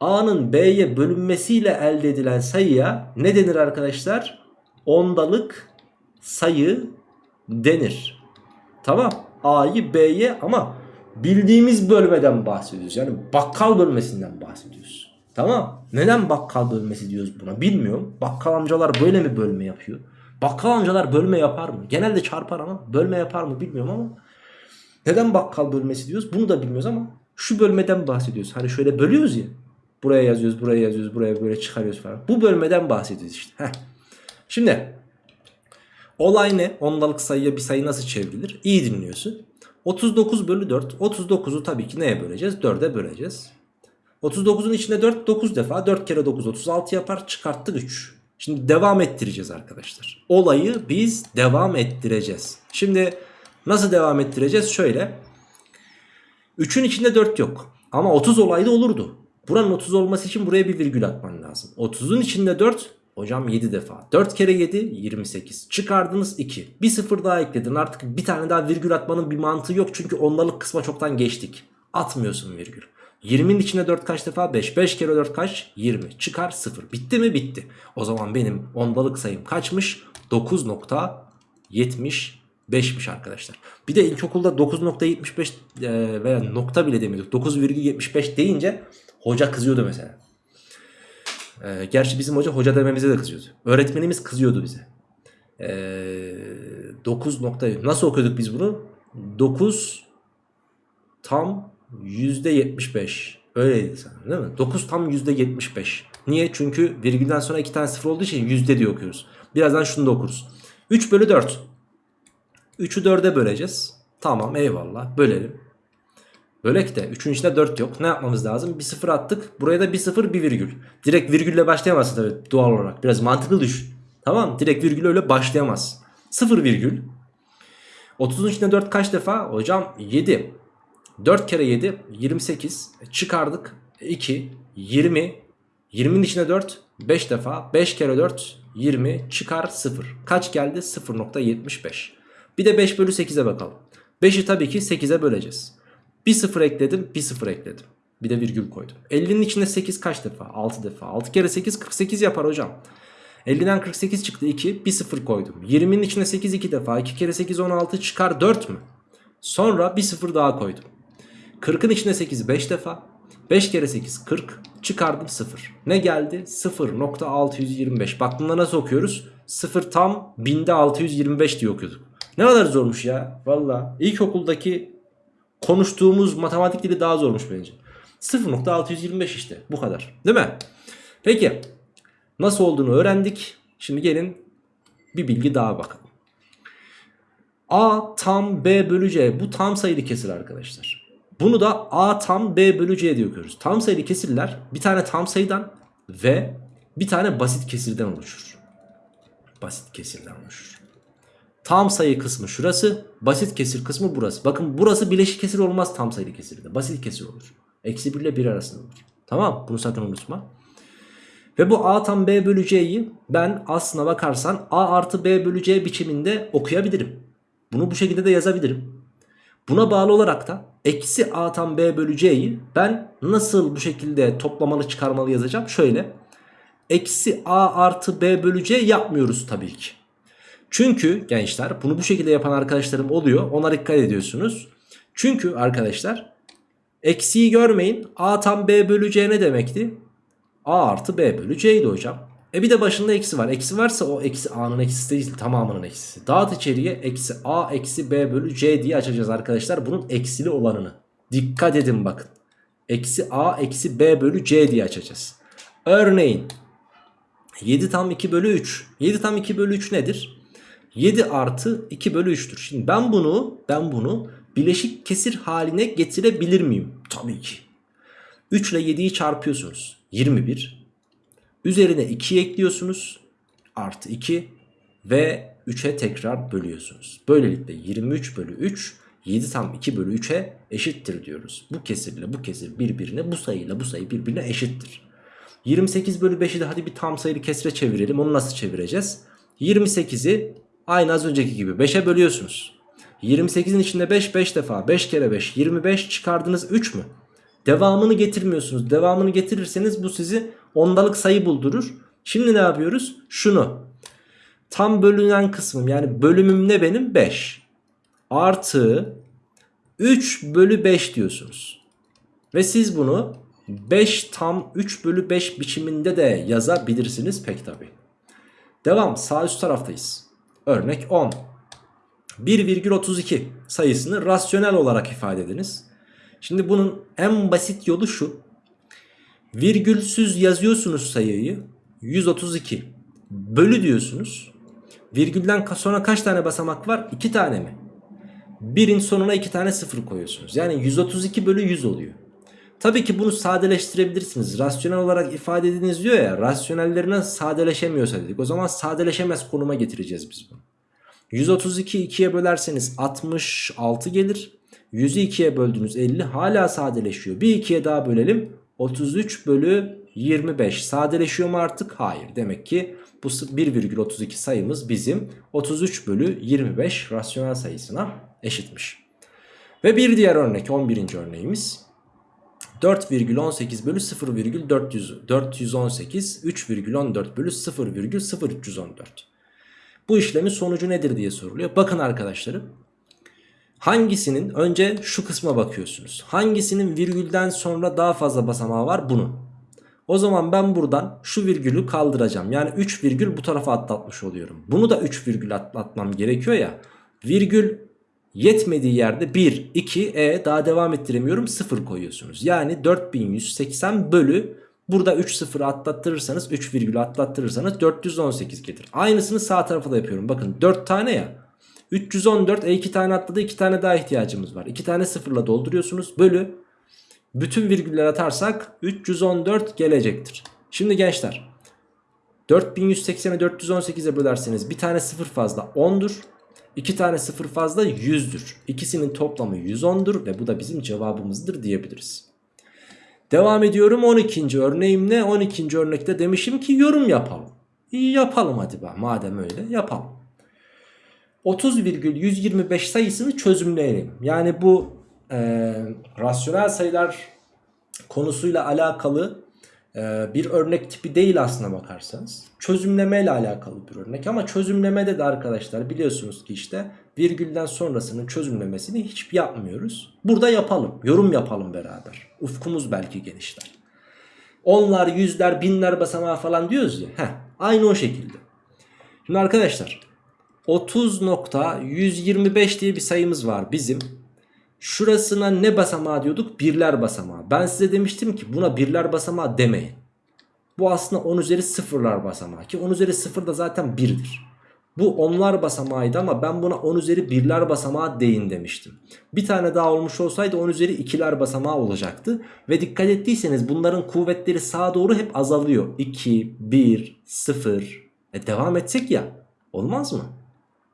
A'nın B'ye bölünmesiyle elde edilen sayıya ne denir arkadaşlar? Ondalık sayı denir. Tamam. A'yı B'ye ama bildiğimiz bölmeden bahsediyoruz. Yani bakkal bölmesinden bahsediyoruz. Tamam. Neden bakkal bölmesi diyoruz buna bilmiyorum. Bakkal amcalar böyle mi bölme yapıyor? Bakkal amcalar bölme yapar mı? Genelde çarpar ama bölme yapar mı bilmiyorum ama. Neden bakkal bölmesi diyoruz? Bunu da bilmiyoruz ama şu bölmeden bahsediyoruz. Hani şöyle bölüyoruz ya. Buraya yazıyoruz, buraya yazıyoruz, buraya böyle çıkarıyoruz falan. Bu bölmeden bahsediyoruz işte. Heh. Şimdi olay ne? Ondalık sayıya bir sayı nasıl çevrilir? İyi dinliyorsun. 39 bölü 4. 39'u tabii ki neye böleceğiz? 4'e böleceğiz. 39'un içinde 4 9 defa 4 kere 9 36 yapar çıkarttık 3. Şimdi devam ettireceğiz arkadaşlar. Olayı biz devam ettireceğiz. Şimdi nasıl devam ettireceğiz? Şöyle. 3'ün içinde 4 yok. Ama 30 olayda olurdu. Buranın 30 olması için buraya bir virgül atman lazım. 30'un içinde 4 hocam 7 defa. 4 kere 7 28. Çıkardınız 2. Bir sıfır daha ekledin. Artık bir tane daha virgül atmanın bir mantığı yok. Çünkü ondalık kısma çoktan geçtik. Atmıyorsun virgül. 20'nin içine 4 kaç defa? 5. 5 kere 4 kaç? 20. Çıkar 0. Bitti mi? Bitti. O zaman benim ondalık sayım kaçmış? 9.75'miş arkadaşlar. Bir de ilkokulda 9.75 e, veya nokta bile demiyorduk. 9,75 deyince hoca kızıyordu mesela. E, gerçi bizim hoca hoca dememize de kızıyordu. Öğretmenimiz kızıyordu bize. E, 9 nokta nasıl okuyorduk biz bunu? 9 tam %75. Öyleydi sanırım değil mi? 9 tam %75. Niye? Çünkü virgülden sonra 2 tane sıfır olduğu için yüzde diye okuyoruz. Birazdan şunu da okuruz. 3 bölü 4. 3'ü 4'e böleceğiz. Tamam eyvallah bölelim. Bölek de 3'ün içinde 4 yok. Ne yapmamız lazım? Bir sıfır attık. Buraya da bir sıfır bir virgül. Direkt virgülle başlayamazsın tabii doğal olarak. Biraz mantıklı düşün. Tamam Direkt virgül öyle başlayamaz. 0 virgül. 30'un içinde 4 kaç defa? Hocam 7. 4 kere 7 28 çıkardık 2 20 20'nin içine 4 5 defa 5 kere 4 20 çıkar 0 kaç geldi 0.75 bir de 5 bölü 8'e bakalım 5'i tabii ki 8'e böleceğiz bir 0 ekledim bir 0 ekledim bir de virgül koydum 50'nin içinde 8 kaç defa 6 defa 6 kere 8 48 yapar hocam 50'den 48 çıktı 2 bir 0 koydum 20'nin içine 8 2 defa 2 kere 8 16 çıkar 4 mü sonra bir 0 daha koydum 40'ın içinde 8 5 defa. 5 kere 8 40. Çıkardım 0. Ne geldi? 0.625. Bak bunda nasıl okuyoruz? 0 tam binde 625 diye okuyorduk. Ne kadar zormuş ya. Valla ilkokuldaki konuştuğumuz matematik dili daha zormuş bence. 0.625 işte bu kadar. Değil mi? Peki nasıl olduğunu öğrendik. Şimdi gelin bir bilgi daha bakalım. A tam B bölü C bu tam sayılı kesir arkadaşlar. Bunu da A tam B bölü C diye okuyoruz. Tam sayılı kesirler bir tane tam sayıdan ve bir tane basit kesirden oluşur. Basit kesirden oluşur. Tam sayı kısmı şurası, basit kesir kısmı burası. Bakın burası bileşik kesir olmaz tam sayılı kesirde. Basit kesir olur. Eksi 1 ile 1 arasında olur. Tamam bunu sakın unutma. Ve bu A tam B bölü C'yi ben aslına bakarsan A artı B bölü C biçiminde okuyabilirim. Bunu bu şekilde de yazabilirim. Buna bağlı olarak da eksi a tam b bölü c'yi ben nasıl bu şekilde toplamalı çıkarmalı yazacağım? Şöyle eksi a artı b bölü c yapmıyoruz tabii ki. Çünkü gençler bunu bu şekilde yapan arkadaşlarım oluyor. Ona dikkat ediyorsunuz. Çünkü arkadaşlar eksiyi görmeyin. A tam b bölü c ne demekti? A artı b bölü c'ydi hocam. E bir de başında eksi var. Eksi varsa o eksi a'nın eksisi değil tamamının eksisi. Dağıt içeriye eksi a eksi b bölü c diye açacağız arkadaşlar. Bunun eksili olanını. Dikkat edin bakın. Eksi a eksi b bölü c diye açacağız. Örneğin 7 tam 2 bölü 3. 7 tam 2 bölü 3 nedir? 7 artı 2 bölü 3'tür. Şimdi ben bunu ben bunu bileşik kesir haline getirebilir miyim? Tabii ki. 3 ile 7'yi çarpıyorsunuz. 21 Üzerine 2 ekliyorsunuz. Artı 2 ve 3'e tekrar bölüyorsunuz. Böylelikle 23 bölü 3 7 tam 2 bölü 3'e eşittir diyoruz. Bu kesirle bu kesir birbirine bu sayıyla bu sayı birbirine eşittir. 28 bölü 5'i de hadi bir tam sayılı kesire çevirelim. Onu nasıl çevireceğiz? 28'i aynı az önceki gibi 5'e bölüyorsunuz. 28'in içinde 5 5 defa 5 kere 5 25 çıkardınız 3 mü? Devamını getirmiyorsunuz. Devamını getirirseniz bu sizi ondalık sayı buldurur. Şimdi ne yapıyoruz? Şunu. Tam bölünen kısmım yani bölümüm ne benim? 5. Artı 3 bölü 5 diyorsunuz. Ve siz bunu 5 tam 3 bölü 5 biçiminde de yazabilirsiniz pek tabi. Devam sağ üst taraftayız. Örnek 10. 1,32 sayısını rasyonel olarak ifade ediniz. Şimdi bunun en basit yolu şu. Virgülsüz yazıyorsunuz sayıyı 132 bölü diyorsunuz. Virgülden sonra kaç tane basamak var? 2 tane mi? Birin sonuna 2 tane sıfır koyuyorsunuz. Yani 132 bölü 100 oluyor. Tabii ki bunu sadeleştirebilirsiniz. Rasyonel olarak ifade ediniz diyor ya. Rasyonellerinden sadeleşemiyorsa dedik. O zaman sadeleşemez konuma getireceğiz biz bunu. 132 2'ye bölerseniz 66 gelir. 100'ü 2'ye böldünüz 50 hala sadeleşiyor. Bir 2'ye daha bölelim. 33 bölü 25 sadeleşiyor mu artık? Hayır. Demek ki bu 1,32 sayımız bizim 33 bölü 25 rasyonel sayısına eşitmiş. Ve bir diğer örnek 11. örneğimiz 4,18 bölü 0,418 3,14 bölü 0,0314 Bu işlemin sonucu nedir diye soruluyor. Bakın arkadaşlarım hangisinin önce şu kısma bakıyorsunuz. Hangisinin virgülden sonra daha fazla basamağı var bunu. O zaman ben buradan şu virgülü kaldıracağım. Yani 3 virgül bu tarafa atlatmış oluyorum. Bunu da 3 virgül atlatmam gerekiyor ya. Virgül yetmediği yerde 1, 2, e daha devam ettiremiyorum 0 koyuyorsunuz. Yani 4180 bölü burada 3 sıfırı atlattırırsanız 3 virgülü atlattırırsanız 418 gelir. Aynısını sağ tarafa da yapıyorum. Bakın 4 tane ya. 314 e 2 tane atladı 2 tane daha ihtiyacımız var. 2 tane sıfırla dolduruyorsunuz. Bölü bütün virgüller atarsak 314 gelecektir. Şimdi gençler 4180'e 418'e bölerseniz bir tane sıfır fazla 10'dur. 2 tane sıfır fazla 100'dür. İkisinin toplamı 110'dur ve bu da bizim cevabımızdır diyebiliriz. Devam ediyorum 12. örneğimle 12. örnekte demişim ki yorum yapalım. İyi yapalım hadi be madem öyle yapalım. 30,125 sayısını çözümleyelim. Yani bu e, rasyonel sayılar konusuyla alakalı bir örnek tipi değil aslına bakarsanız. Çözümleme ile alakalı bir örnek ama çözümlemede de arkadaşlar biliyorsunuz ki işte virgülden sonrasının çözümlemesini hiç yapmıyoruz. Burada yapalım, yorum yapalım beraber. Ufkumuz belki genişler. Onlar, yüzler, binler basamağı falan diyoruz ya. Heh, aynı o şekilde. Şimdi arkadaşlar 30.125 diye bir sayımız var bizim. Şurasına ne basamağı diyorduk? Birler basamağı. Ben size demiştim ki buna birler basamağı demeyin. Bu aslında 10 üzeri sıfırlar basamağı ki 10 üzeri sıfır da zaten 1'dir. Bu onlar basamağıydı ama ben buna 10 üzeri birler basamağı deyin demiştim. Bir tane daha olmuş olsaydı 10 üzeri ikiler basamağı olacaktı. Ve dikkat ettiyseniz bunların kuvvetleri sağa doğru hep azalıyor. 2, 1, 0. E devam etsek ya olmaz mı?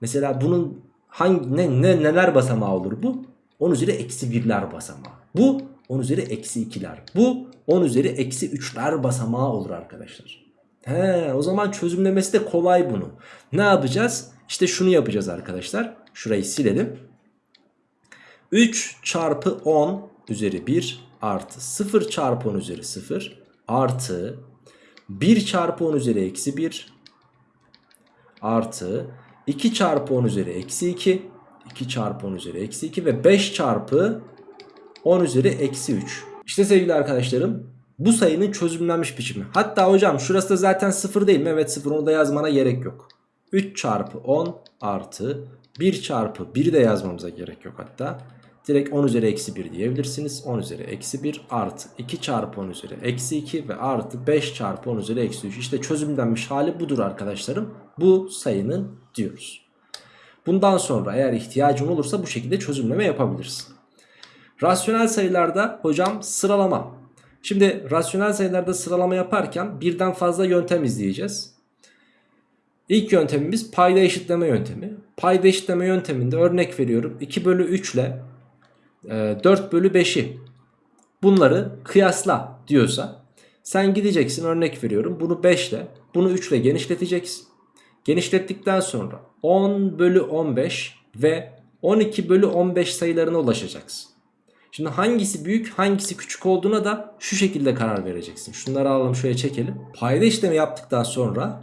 Mesela bunun hangi ne, ne neler basamağı olur bu? 10 üzeri eksi 1'ler basamağı. Bu 10 üzeri eksi 2'ler. Bu 10 üzeri eksi 3'ler basamağı olur arkadaşlar. He, o zaman çözümlemesi de kolay bunu. Ne yapacağız? İşte şunu yapacağız arkadaşlar. Şurayı silelim. 3 çarpı 10 üzeri 1 artı 0 çarpı 10 üzeri 0 artı 1 çarpı 10 üzeri eksi 1 artı 2 çarpı 10 üzeri eksi 2 2 çarpı 10 üzeri eksi 2 ve 5 çarpı 10 üzeri eksi 3. İşte sevgili arkadaşlarım bu sayının çözümlenmiş biçimi. Hatta hocam şurası da zaten 0 değil mi? Evet 0 onu da yazmana gerek yok. 3 çarpı 10 artı 1 çarpı 1 de yazmamıza gerek yok hatta. Direkt 10 üzeri eksi 1 diyebilirsiniz. 10 üzeri eksi 1 artı 2 çarpı 10 üzeri eksi 2 ve artı 5 çarpı 10 üzeri eksi 3. İşte çözümlenmiş hali budur arkadaşlarım. Bu sayının diyoruz. Bundan sonra eğer ihtiyacın olursa bu şekilde çözümleme yapabilirsin. Rasyonel sayılarda hocam sıralama. Şimdi rasyonel sayılarda sıralama yaparken birden fazla yöntem izleyeceğiz. İlk yöntemimiz payda eşitleme yöntemi. Payda eşitleme yönteminde örnek veriyorum 2 bölü 3 ile 4 e, bölü 5'i bunları kıyasla diyorsa sen gideceksin örnek veriyorum bunu 5 ile bunu 3 ile genişleteceksin. Genişlettikten sonra 10 bölü 15 ve 12 bölü 15 sayılarına ulaşacaksın. Şimdi hangisi büyük hangisi küçük olduğuna da şu şekilde karar vereceksin. Şunları alalım şöyle çekelim. Payda işlemi yaptıktan sonra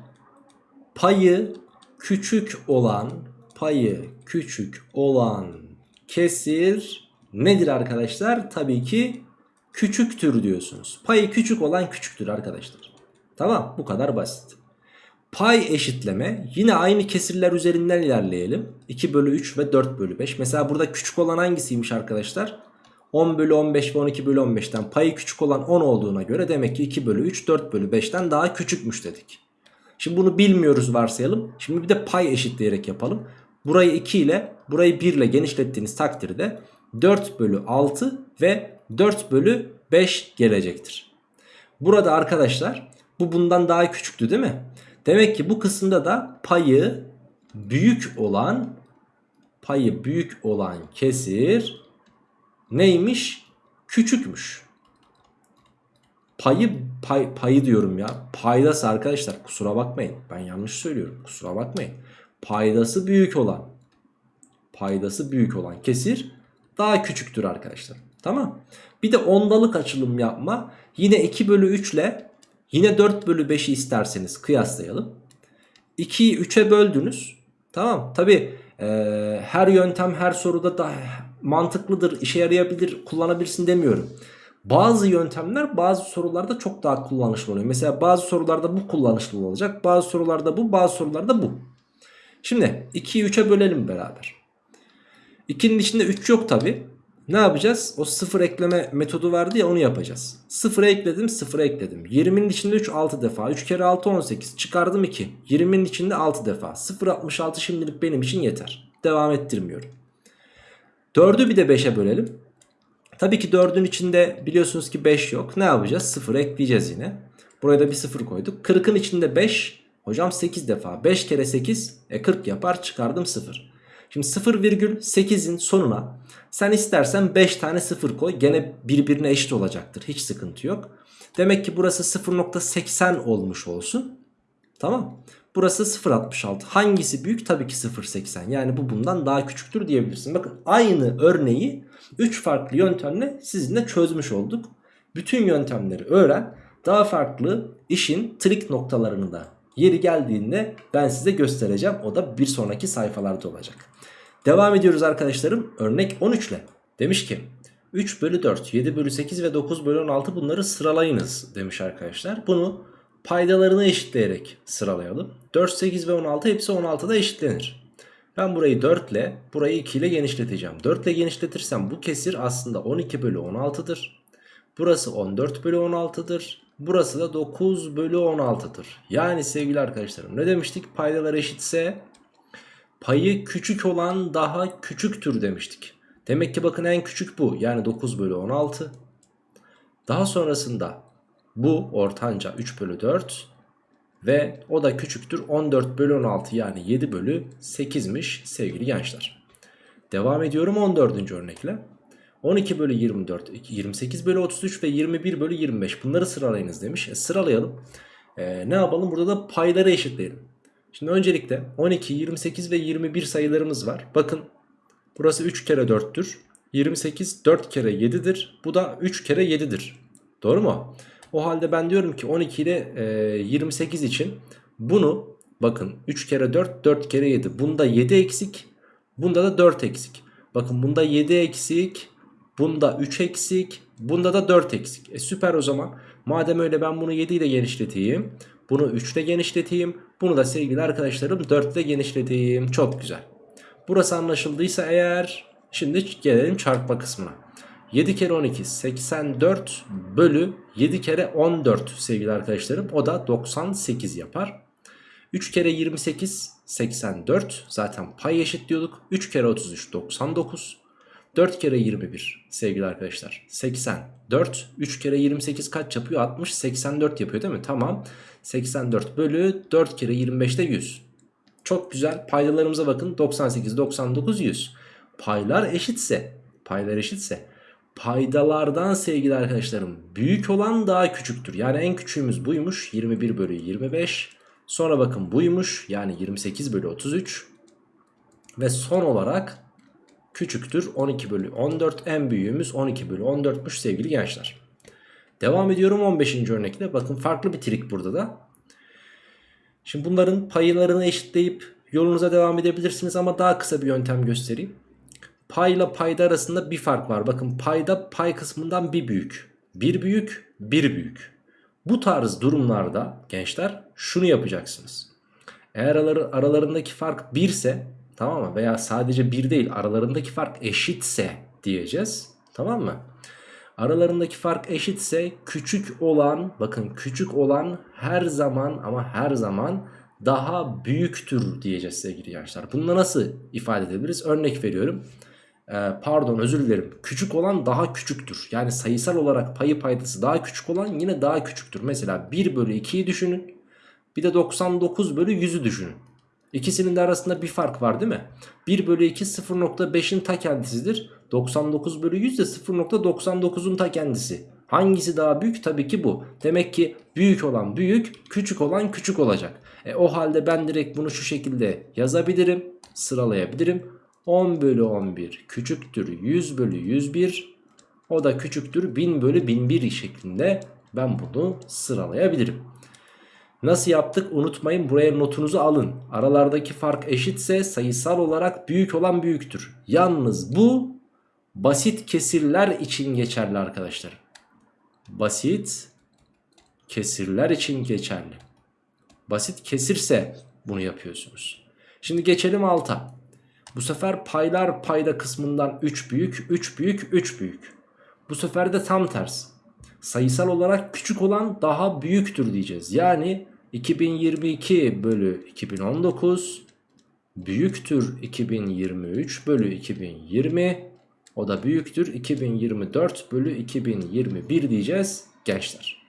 payı küçük olan payı küçük olan kesir nedir arkadaşlar? Tabii ki küçüktür diyorsunuz. Payı küçük olan küçüktür arkadaşlar. Tamam bu kadar basit. Pay eşitleme yine aynı kesirler üzerinden ilerleyelim. 2 bölü 3 ve 4 bölü 5. Mesela burada küçük olan hangisiymiş arkadaşlar? 10 bölü 15 ve 12 bölü 15'ten payı küçük olan 10 olduğuna göre demek ki 2 bölü 3 4 bölü 5'ten daha küçükmüş dedik. Şimdi bunu bilmiyoruz varsayalım. Şimdi bir de pay eşitleyerek yapalım. Burayı 2 ile burayı 1 ile genişlettiğiniz takdirde 4 bölü 6 ve 4 bölü 5 gelecektir. Burada arkadaşlar bu bundan daha küçüktü değil mi? Demek ki bu kısımda da payı büyük olan payı büyük olan kesir neymiş? Küçükmüş. Payı pay, payı diyorum ya. Paydası arkadaşlar kusura bakmayın. Ben yanlış söylüyorum. Kusura bakmayın. Paydası büyük olan paydası büyük olan kesir daha küçüktür arkadaşlar. Tamam. Bir de ondalık açılım yapma. Yine 2 bölü 3 ile yine 4 bölü 5'i isterseniz kıyaslayalım. 2'yi 3'e böldünüz. Tamam. Tabi e, her yöntem her soruda da mantıklıdır, işe yarayabilir, kullanabilirsin demiyorum. Bazı yöntemler bazı sorularda çok daha kullanışlı oluyor. Mesela bazı sorularda bu kullanışlı olacak. Bazı sorularda bu, bazı sorularda bu. Şimdi 2'yi 3'e bölelim beraber. 2'nin içinde 3 yok tabi. Ne yapacağız? O sıfır ekleme metodu vardı ya onu yapacağız. Sıfıra ekledim sıfıra ekledim. 20'nin içinde 3 6 defa. 3 kere 6 18. Çıkardım 2. 20'nin içinde 6 defa. 0 66 şimdilik benim için yeter. Devam ettirmiyorum. 4'ü bir de 5'e bölelim. Tabii ki 4'ün içinde biliyorsunuz ki 5 yok. Ne yapacağız? 0 ekleyeceğiz yine. Buraya da bir 0 koyduk. 40'ın içinde 5. Hocam 8 defa. 5 kere 8 e 40 yapar. Çıkardım 0. Şimdi 0,8'in sonuna sen istersen 5 tane 0 koy. Gene birbirine eşit olacaktır. Hiç sıkıntı yok. Demek ki burası 0.80 olmuş olsun. Tamam. Burası 0.66. Hangisi büyük? Tabii ki 0.80. Yani bu bundan daha küçüktür diyebilirsin. Bakın aynı örneği 3 farklı yöntemle sizinle çözmüş olduk. Bütün yöntemleri öğren. Daha farklı işin trik noktalarını da yeri geldiğinde ben size göstereceğim. O da bir sonraki sayfalarda olacak. Devam ediyoruz arkadaşlarım. Örnek 13 ile. Demiş ki 3 bölü 4, 7 bölü 8 ve 9 bölü 16 bunları sıralayınız demiş arkadaşlar. Bunu paydalarını eşitleyerek sıralayalım. 4, 8 ve 16 hepsi 16'da eşitlenir. Ben burayı 4 ile burayı 2 ile genişleteceğim. 4 ile genişletirsem bu kesir aslında 12 bölü 16'dır. Burası 14 bölü 16'dır. Burası da 9 bölü 16'dır. Yani sevgili arkadaşlarım ne demiştik? Paydalar eşitse payı küçük olan daha küçüktür demiştik. Demek ki bakın en küçük bu. Yani 9 bölü 16. Daha sonrasında bu ortanca 3 bölü 4 ve o da küçüktür 14 bölü 16 yani 7 bölü 8'miş sevgili gençler. Devam ediyorum 14. örnekle. 12 bölü 24, 28 bölü 33 ve 21 bölü 25 bunları sıralayınız demiş. E, sıralayalım. E, ne yapalım burada da payları eşitleyelim. Şimdi öncelikle 12, 28 ve 21 sayılarımız var. Bakın burası 3 kere 4'tür. 28 4 kere 7'dir. Bu da 3 kere 7'dir. Doğru mu? O halde ben diyorum ki 12 ile e, 28 için bunu bakın 3 kere 4 4 kere 7. Bunda 7 eksik. Bunda da 4 eksik. Bakın bunda 7 eksik. Bunda 3 eksik. Bunda da 4 eksik. E süper o zaman. Madem öyle ben bunu 7 ile genişleteyim. Bunu 3 ile genişleteyim. Bunu da sevgili arkadaşlarım 4 ile genişleteyim. Çok güzel. Burası anlaşıldıysa eğer şimdi gelelim çarpma kısmına. 7 kere 12 84 bölü 7 kere 14 sevgili arkadaşlarım. O da 98 yapar. 3 kere 28 84 zaten pay eşit diyorduk. 3 kere 33 99. 4 kere 21 sevgili arkadaşlar. 84 3 kere 28 kaç yapıyor? 60 84 yapıyor değil mi? Tamam. 84 bölü 4 kere 25 de 100 çok güzel. Paydalarımıza bakın. 98 99 100 paylar eşitse paylar eşitse paydalardan sevgili arkadaşlarım büyük olan daha küçüktür. Yani en küçüğümüz buymuş. 21 bölü 25 sonra bakın buymuş. Yani 28 bölü 33 ve son olarak küçüktür 12 bölü 14 en büyüğümüz 12 bölü 14'müş sevgili gençler. Devam ediyorum 15. örnekle bakın farklı bir trik burada da. Şimdi bunların paylarını eşitleyip yolunuza devam edebilirsiniz ama daha kısa bir yöntem göstereyim. Payla payda arasında bir fark var. Bakın payda pay kısmından bir büyük. Bir büyük, bir büyük. Bu tarz durumlarda gençler şunu yapacaksınız. Eğer aralarındaki fark 1 ise tamam mı? Veya sadece 1 değil aralarındaki fark eşitse diyeceğiz. Tamam mı? Aralarındaki fark eşitse küçük olan bakın küçük olan her zaman ama her zaman daha büyüktür diyeceğiz sevgili gençler. Bunu nasıl ifade edebiliriz? Örnek veriyorum. Ee, pardon özür dilerim. Küçük olan daha küçüktür. Yani sayısal olarak payı paydası daha küçük olan yine daha küçüktür. Mesela 1 bölü 2'yi düşünün. Bir de 99 bölü 100'ü düşünün. İkisinin de arasında bir fark var değil mi? 1 bölü 2 0.5'in ta kendisidir. 99 bölü 100 de 0.99'un ta kendisi. Hangisi daha büyük? Tabii ki bu. Demek ki büyük olan büyük, küçük olan küçük olacak. E, o halde ben direkt bunu şu şekilde yazabilirim, sıralayabilirim. 10 bölü 11 küçüktür 100 bölü 101. O da küçüktür 1000 bölü 1001 şeklinde ben bunu sıralayabilirim. Nasıl yaptık unutmayın buraya notunuzu alın. Aralardaki fark eşitse sayısal olarak büyük olan büyüktür. Yalnız bu basit kesirler için geçerli arkadaşlar. Basit kesirler için geçerli. Basit kesirse bunu yapıyorsunuz. Şimdi geçelim alta. Bu sefer paylar payda kısmından 3 büyük, 3 büyük, 3 büyük. Bu sefer de tam ters. Sayısal olarak küçük olan daha büyüktür diyeceğiz. Yani 2022 bölü 2019 büyüktür 2023 bölü 2020 o da büyüktür 2024 bölü 2021 diyeceğiz gençler.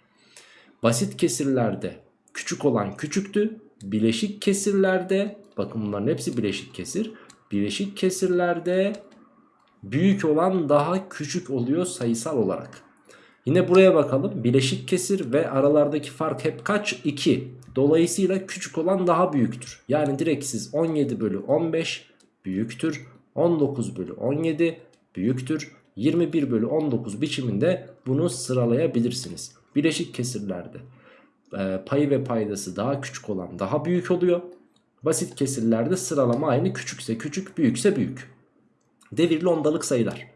Basit kesirlerde küçük olan küçüktü. Bileşik kesirlerde bakın bunların hepsi bileşik kesir. Bileşik kesirlerde büyük olan daha küçük oluyor sayısal olarak. Yine buraya bakalım. Bileşik kesir ve aralardaki fark hep kaç? 2. Dolayısıyla küçük olan daha büyüktür. Yani direkt siz 17 bölü 15 büyüktür. 19 bölü 17 büyüktür. 21 bölü 19 biçiminde bunu sıralayabilirsiniz. Bileşik kesirlerde e, payı ve paydası daha küçük olan daha büyük oluyor. Basit kesirlerde sıralama aynı küçükse küçük büyükse büyük. Devirli ondalık sayılar.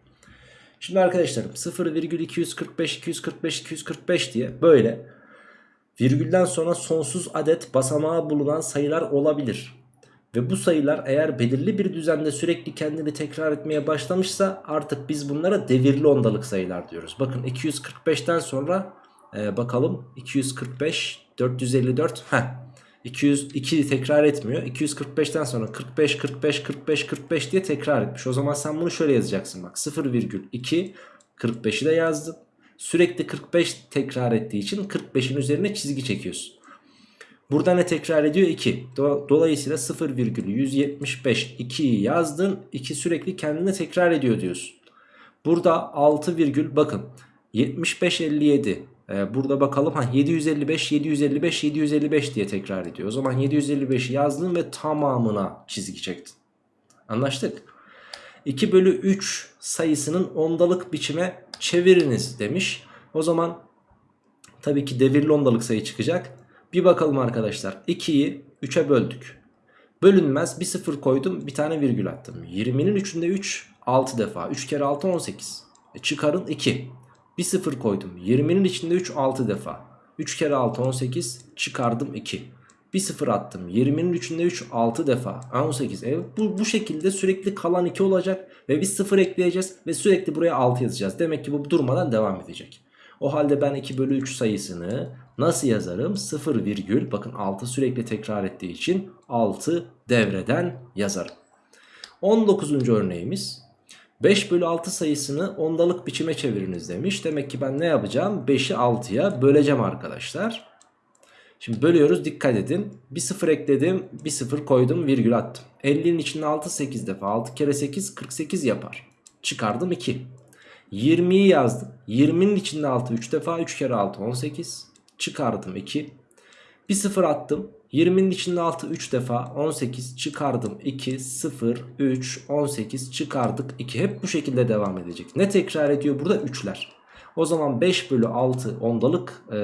Şimdi arkadaşlarım 0,245 245 245 diye böyle virgülden sonra sonsuz adet basamağı bulunan sayılar olabilir. Ve bu sayılar eğer belirli bir düzende sürekli kendini tekrar etmeye başlamışsa artık biz bunlara devirli ondalık sayılar diyoruz. Bakın 245'ten sonra e, bakalım 245 454 heh 202 tekrar etmiyor. 245'ten sonra 45 45 45 45 diye tekrar etmiş. O zaman sen bunu şöyle yazacaksın bak 0,2 45'i de yazdın. Sürekli 45 tekrar ettiği için 45'in üzerine çizgi çekiyorsun. Burada ne tekrar ediyor? 2. Dolayısıyla 0,175 2'yi yazdın. 2 sürekli kendine tekrar ediyor diyorsun. Burada 6 virgül bakın 75 57 ee, burada bakalım ha 755 755 755 diye tekrar ediyor. O zaman 755'i yazdın ve tamamına çizgi çektin. Anlaştık. 2 bölü 3 sayısının ondalık biçime çeviriniz demiş. O zaman tabii ki devirli ondalık sayı çıkacak. Bir bakalım arkadaşlar. 2'yi 3'e böldük. Bölünmez bir sıfır koydum bir tane virgül attım. 20'nin 3'ünde 3 6 defa. 3 kere 6 18. E çıkarın 2. Bir sıfır koydum. 20'nin içinde 3 6 defa. 3 kere 6 18 çıkardım 2. Bir sıfır attım. 20'nin içinde 3 6 defa. 18. Evet, bu, bu şekilde sürekli kalan 2 olacak. Ve bir sıfır ekleyeceğiz. Ve sürekli buraya 6 yazacağız. Demek ki bu durmadan devam edecek. O halde ben 2 bölü 3 sayısını nasıl yazarım? 0 virgül bakın 6 sürekli tekrar ettiği için 6 devreden yazarım. 19. örneğimiz 5 bölü 6 sayısını ondalık biçime çeviriniz demiş. Demek ki ben ne yapacağım? 5'i 6'ya böleceğim arkadaşlar. Şimdi bölüyoruz dikkat edin. Bir sıfır ekledim bir sıfır koydum virgül attım. 50'nin içinde 6 8 defa 6 kere 8 48 yapar. Çıkardım 2. 20'yi yazdım. 20'nin içinde 6 3 defa 3 kere 6 18. Çıkardım 2. Bir sıfır attım. 20'nin içinde 6 3 defa 18 çıkardım 2 0 3 18 çıkardık 2 hep bu şekilde devam edecek. Ne tekrar ediyor burada 3'ler. O zaman 5 bölü 6 ondalık e, e,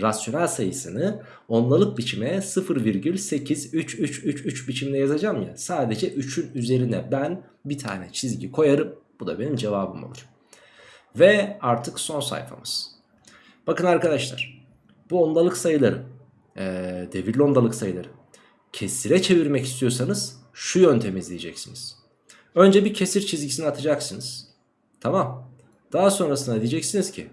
rasyonel sayısını ondalık biçime 0,8333 biçimde yazacağım ya. Sadece 3'ün üzerine ben bir tane çizgi koyarım. Bu da benim cevabım olur. Ve artık son sayfamız. Bakın arkadaşlar bu ondalık sayıları e, devirli ondalık sayıları kesire çevirmek istiyorsanız şu yöntemi izleyeceksiniz. Önce bir kesir çizgisini atacaksınız. Tamam. Daha sonrasında diyeceksiniz ki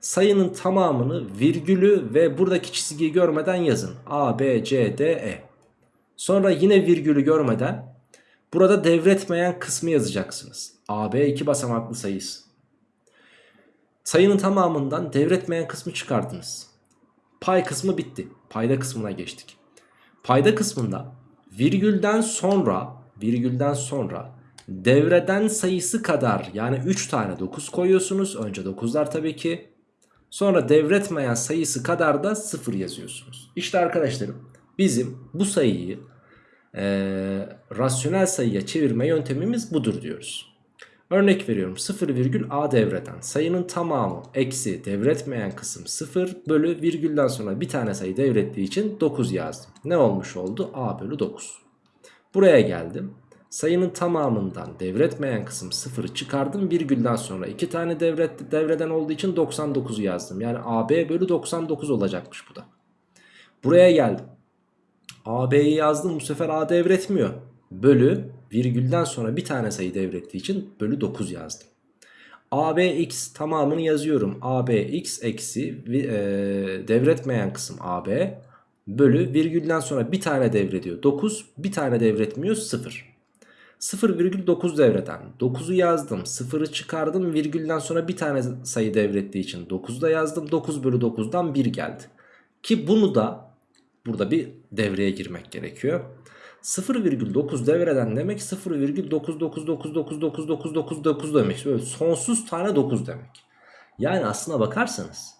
sayının tamamını virgülü ve buradaki çizgiyi görmeden yazın. A, B, C, D, E. Sonra yine virgülü görmeden burada devretmeyen kısmı yazacaksınız. A, B iki basamaklı sayısı. Sayının tamamından devretmeyen kısmı çıkardınız. Pay kısmı bitti. Payda kısmına geçtik. Payda kısmında virgülden sonra virgülden sonra devreden sayısı kadar yani 3 tane 9 koyuyorsunuz. Önce 9'lar tabii ki. Sonra devretmeyen sayısı kadar da 0 yazıyorsunuz. İşte arkadaşlarım bizim bu sayıyı e, rasyonel sayıya çevirme yöntemimiz budur diyoruz. Örnek veriyorum 0 virgül a devreden sayının tamamı eksi devretmeyen kısım 0 bölü virgülden sonra bir tane sayı devrettiği için 9 yazdım. Ne olmuş oldu? a bölü 9. Buraya geldim. Sayının tamamından devretmeyen kısım 0'ı çıkardım. Virgülden sonra 2 tane devret, devreden olduğu için 99'u yazdım. Yani AB bölü 99 olacakmış bu da. Buraya geldim. AB'yi yazdım bu sefer A devretmiyor. Bölü virgülden sonra bir tane sayı devrettiği için bölü 9 yazdım. ABX tamamını yazıyorum. ABX eksi e, devretmeyen kısım AB bölü virgülden sonra bir tane devrediyor. 9 bir tane devretmiyor 0. 0,9 devreden 9'u yazdım 0'ı çıkardım virgülden sonra bir tane sayı devrettiği için 9'u da yazdım 9 bölü 9'dan 1 geldi ki bunu da burada bir devreye girmek gerekiyor 0,9 devreden demek 0,999999999 demek böyle sonsuz tane 9 demek yani aslına bakarsanız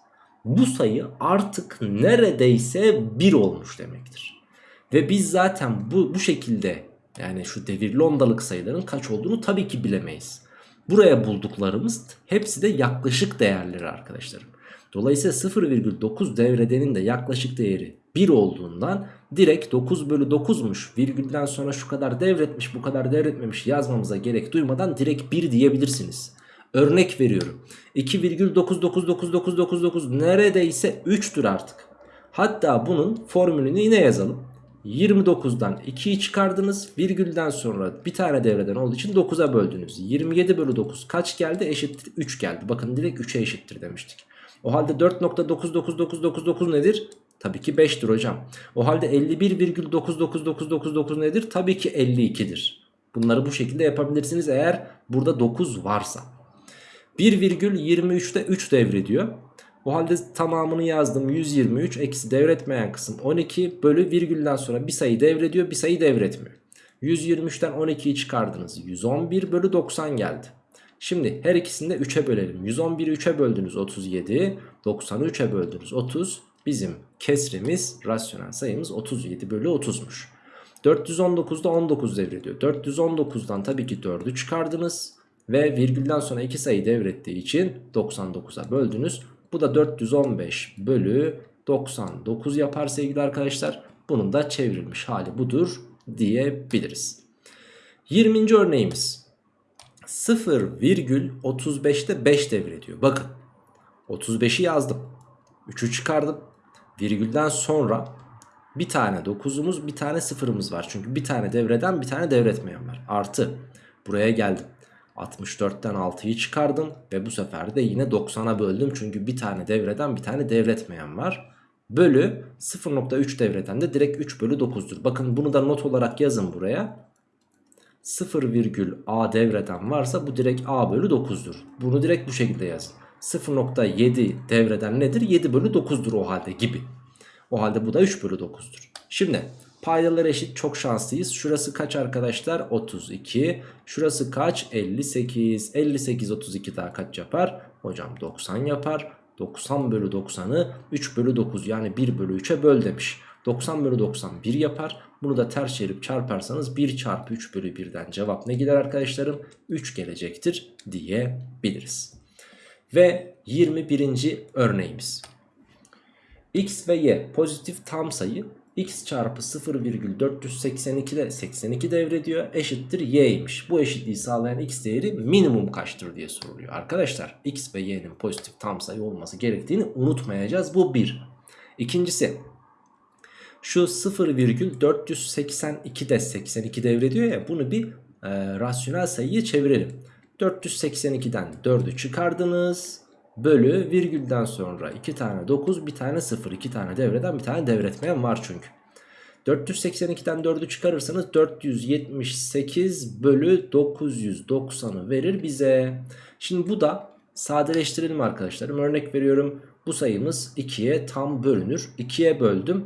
bu sayı artık neredeyse 1 olmuş demektir ve biz zaten bu, bu şekilde yani şu devirli ondalık sayıların kaç olduğunu tabii ki bilemeyiz. Buraya bulduklarımız hepsi de yaklaşık değerleri arkadaşlarım. Dolayısıyla 0,9 devredenin de yaklaşık değeri 1 olduğundan direkt 9 bölü 9'muş virgülden sonra şu kadar devretmiş bu kadar devretmemiş yazmamıza gerek duymadan direkt 1 diyebilirsiniz. Örnek veriyorum 2,9999999 neredeyse 3'tür artık. Hatta bunun formülünü yine yazalım. 29'dan 2'yi çıkardınız. Virgülden sonra bir tane devreden olduğu için 9'a böldünüz. 27 bölü 9 kaç geldi? Eşittir 3 geldi. Bakın direkt 3'e eşittir demiştik. O halde 4.99999 nedir? Tabii ki 5'tir hocam. O halde 51,99999 nedir? Tabii ki 52'dir. Bunları bu şekilde yapabilirsiniz eğer burada 9 varsa. 1,23'te 3 devrediyor. O halde tamamını yazdım 123 eksi devretmeyen kısım 12 bölü virgülden sonra bir sayı devrediyor bir sayı devretmiyor. 123'ten 12'yi çıkardınız 111 bölü 90 geldi. Şimdi her ikisini de 3'e bölelim. 111'i 3'e böldünüz 37 90'ı 3'e böldünüz 30 bizim kesrimiz rasyonel sayımız 37 bölü 30'muş. 419'da 19 devrediyor. 419'dan tabii ki 4'ü çıkardınız ve virgülden sonra 2 sayı devrettiği için 99'a böldünüz. Bu da 415 bölü 99 yapar sevgili arkadaşlar. Bunun da çevrilmiş hali budur diyebiliriz. 20. örneğimiz 0,35'te 5 devrediyor. Bakın 35'i yazdım. 3'ü çıkardım. Virgülden sonra bir tane 9'umuz bir tane 0'ımız var. Çünkü bir tane devreden bir tane devretmeyen var. Artı buraya geldim. 64'ten 6'yı çıkardım ve bu sefer de yine 90'a böldüm. Çünkü bir tane devreden bir tane devretmeyen var. Bölü 0.3 devreden de direkt 3 bölü 9'dur. Bakın bunu da not olarak yazın buraya. 0, a devreden varsa bu direkt a bölü 9'dur. Bunu direkt bu şekilde yazın. 0.7 devreden nedir? 7 bölü 9'dur o halde gibi. O halde bu da 3 bölü 9'dur. Şimdi Paydalar eşit çok şanslıyız. Şurası kaç arkadaşlar? 32. Şurası kaç? 58. 58 32 daha kaç yapar? Hocam 90 yapar. 90 bölü 90'ı 3 bölü 9 yani 1 bölü 3'e böl demiş. 90 bölü 90 1 yapar. Bunu da ters çevirip çarparsanız 1 çarpı 3 bölü 1'den cevap ne gider arkadaşlarım? 3 gelecektir diyebiliriz. Ve 21. örneğimiz. X ve Y pozitif tam sayı x çarpı 0,482'de 82 devrediyor eşittir y'ymiş. Bu eşitliği sağlayan x değeri minimum kaçtır diye soruluyor. Arkadaşlar x ve y'nin pozitif tam sayı olması gerektiğini unutmayacağız. Bu bir. İkincisi şu 0,482'de 82 devrediyor ya bunu bir e, rasyonel sayıya çevirelim. 482'den 4'ü çıkardınız bölü virgülden sonra 2 tane 9 bir tane 0 2 tane devreden bir tane devretmeyen var çünkü. 482'den 4'ü çıkarırsanız 478 bölü 990'ı verir bize. Şimdi bu da sadeleştirelim arkadaşlarım. Örnek veriyorum bu sayımız 2'ye tam bölünür. 2'ye böldüm.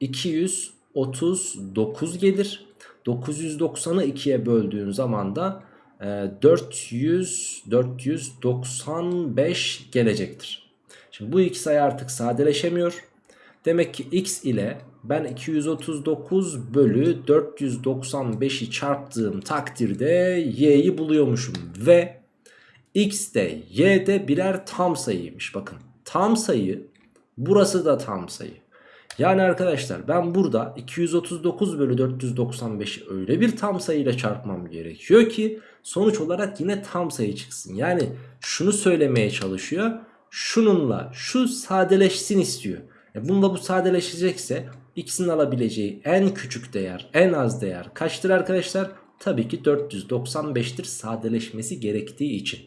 239 gelir. 990'ı 2'ye böldüğün zaman da 400 ee, 495 gelecektir. Şimdi bu iki sayı artık sadeleşemiyor. Demek ki x ile ben 239 bölü 495'i çarptığım takdirde y'yi buluyormuşum. Ve x de y de birer tam sayıymış. Bakın tam sayı burası da tam sayı. Yani arkadaşlar ben burada 239 bölü 495'i öyle bir tam sayıyla çarpmam gerekiyor ki sonuç olarak yine tam sayı çıksın. Yani şunu söylemeye çalışıyor. Şununla şu sadeleşsin istiyor. E bunda bu sadeleşecekse x'in alabileceği en küçük değer, en az değer kaçtır arkadaşlar? Tabii ki 495'tir sadeleşmesi gerektiği için.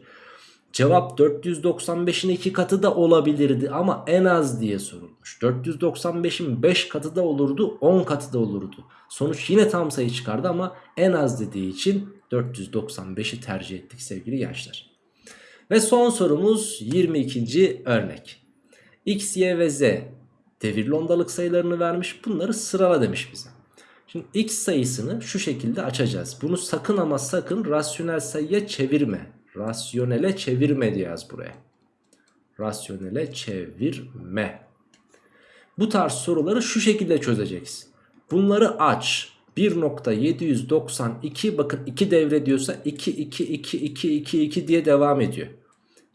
Cevap 495'in 2 katı da olabilirdi ama en az diye sorulmuş. 495'in 5 katı da olurdu 10 katı da olurdu. Sonuç yine tam sayı çıkardı ama en az dediği için 495'i tercih ettik sevgili gençler. Ve son sorumuz 22. örnek. X, Y ve Z devirli ondalık sayılarını vermiş. Bunları sırala demiş bize. Şimdi x sayısını şu şekilde açacağız. Bunu sakın ama sakın rasyonel sayıya çevirme. Rasyonele çevirme diyeceğiz buraya. Rasyonele çevirme. Bu tarz soruları şu şekilde çözeceksin. Bunları aç. 1.792 bakın 2 devre diyorsa 2 2 2 2 2 2 diye devam ediyor.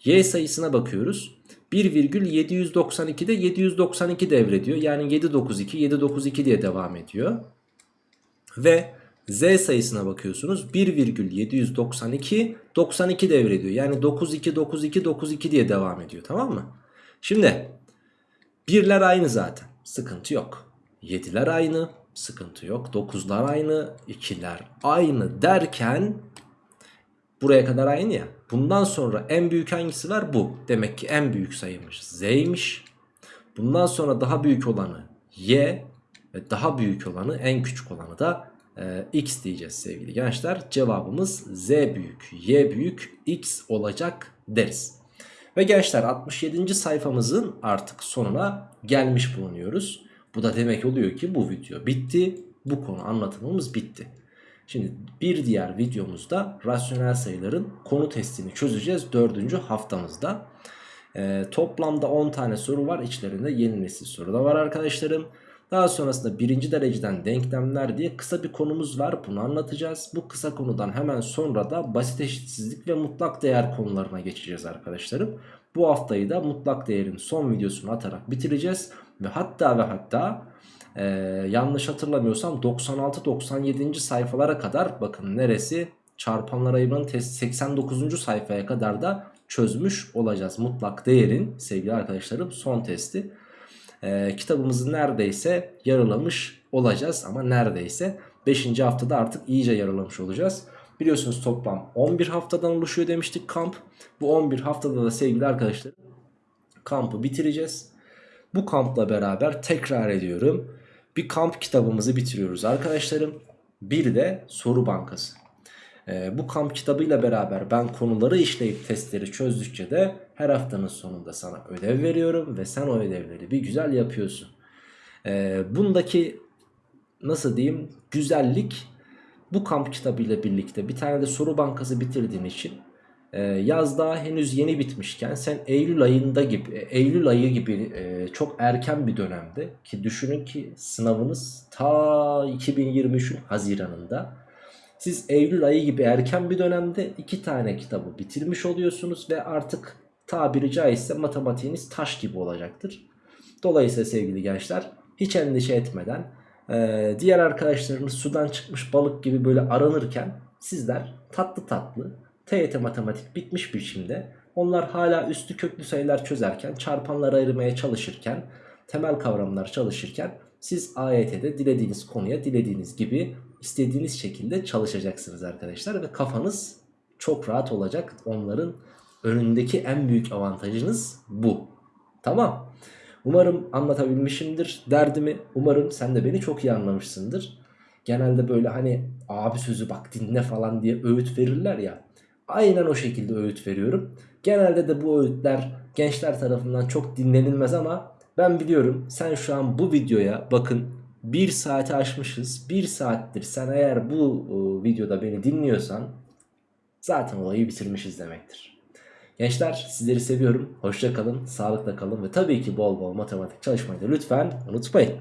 Y sayısına bakıyoruz. 1,792'de 792 devrediyor. Yani 792 792 diye devam ediyor. Ve Z sayısına bakıyorsunuz 1,792 92 devrediyor. Yani 92 92 92 diye devam ediyor tamam mı? Şimdi birler aynı zaten sıkıntı yok. 7'ler aynı sıkıntı yok. 9'lar aynı 2'ler aynı derken buraya kadar aynı ya. Bundan sonra en büyük hangisi var? Bu. Demek ki en büyük sayıymış Z'ymiş. Bundan sonra daha büyük olanı Y ve daha büyük olanı en küçük olanı da e, x diyeceğiz sevgili gençler. Cevabımız z büyük, y büyük, x olacak deriz. Ve gençler 67. sayfamızın artık sonuna gelmiş bulunuyoruz. Bu da demek oluyor ki bu video bitti. Bu konu anlatımımız bitti. Şimdi bir diğer videomuzda rasyonel sayıların konu testini çözeceğiz. Dördüncü haftamızda. Ee, toplamda 10 tane soru var. İçlerinde yeni nesil soru da var arkadaşlarım. Daha sonrasında birinci dereceden denklemler diye kısa bir konumuz var. Bunu anlatacağız. Bu kısa konudan hemen sonra da basit eşitsizlik ve mutlak değer konularına geçeceğiz arkadaşlarım. Bu haftayı da mutlak değerin son videosunu atarak bitireceğiz. Ve hatta ve hatta e, yanlış hatırlamıyorsam 96-97. sayfalara kadar bakın neresi çarpanlar ayırmanın test 89. sayfaya kadar da çözmüş olacağız. Mutlak değerin sevgili arkadaşlarım son testi e, kitabımızı neredeyse yarılamış olacağız. Ama neredeyse 5. haftada artık iyice yarılamış olacağız. Biliyorsunuz toplam 11 haftadan oluşuyor demiştik kamp. Bu 11 haftada da sevgili arkadaşlar kampı bitireceğiz. Bu kampla beraber tekrar ediyorum. Bir kamp kitabımızı bitiriyoruz arkadaşlarım. Bir de soru bankası. E, bu kamp kitabıyla beraber ben konuları işleyip testleri çözdükçe de her haftanın sonunda sana ödev veriyorum ve sen o ödevleri bir güzel yapıyorsun. E, bundaki nasıl diyeyim güzellik bu kamp kitabıyla birlikte bir tane de soru bankası bitirdiğin için Ee, yaz daha henüz yeni bitmişken sen Eylül ayında gibi Eylül ayı gibi e, çok erken bir dönemde ki düşünün ki sınavınız ta 2023'ün Haziran'ında siz Eylül ayı gibi erken bir dönemde iki tane kitabı bitirmiş oluyorsunuz ve artık tabiri caizse matematiğiniz taş gibi olacaktır. Dolayısıyla sevgili gençler hiç endişe etmeden e, diğer arkadaşlarınız sudan çıkmış balık gibi böyle aranırken sizler tatlı tatlı TYT matematik bitmiş biçimde onlar hala üstü köklü sayılar çözerken çarpanları ayırmaya çalışırken temel kavramlar çalışırken siz AYT'de dilediğiniz konuya dilediğiniz gibi istediğiniz şekilde çalışacaksınız arkadaşlar ve kafanız çok rahat olacak. Onların önündeki en büyük avantajınız bu. Tamam. Umarım anlatabilmişimdir derdimi. Umarım sen de beni çok iyi anlamışsındır. Genelde böyle hani abi sözü bak dinle falan diye öğüt verirler ya. Aynen o şekilde öğüt veriyorum. Genelde de bu öğütler gençler tarafından çok dinlenilmez ama ben biliyorum. Sen şu an bu videoya bakın 1 saati aşmışız 1 saattir sen eğer bu e, videoda beni dinliyorsan zaten olayı bitirmişiz demektir. Gençler sizleri seviyorum. Hoşça kalın, sağlıkla kalın ve tabii ki bol bol matematik çalışmayı da lütfen unutmayın.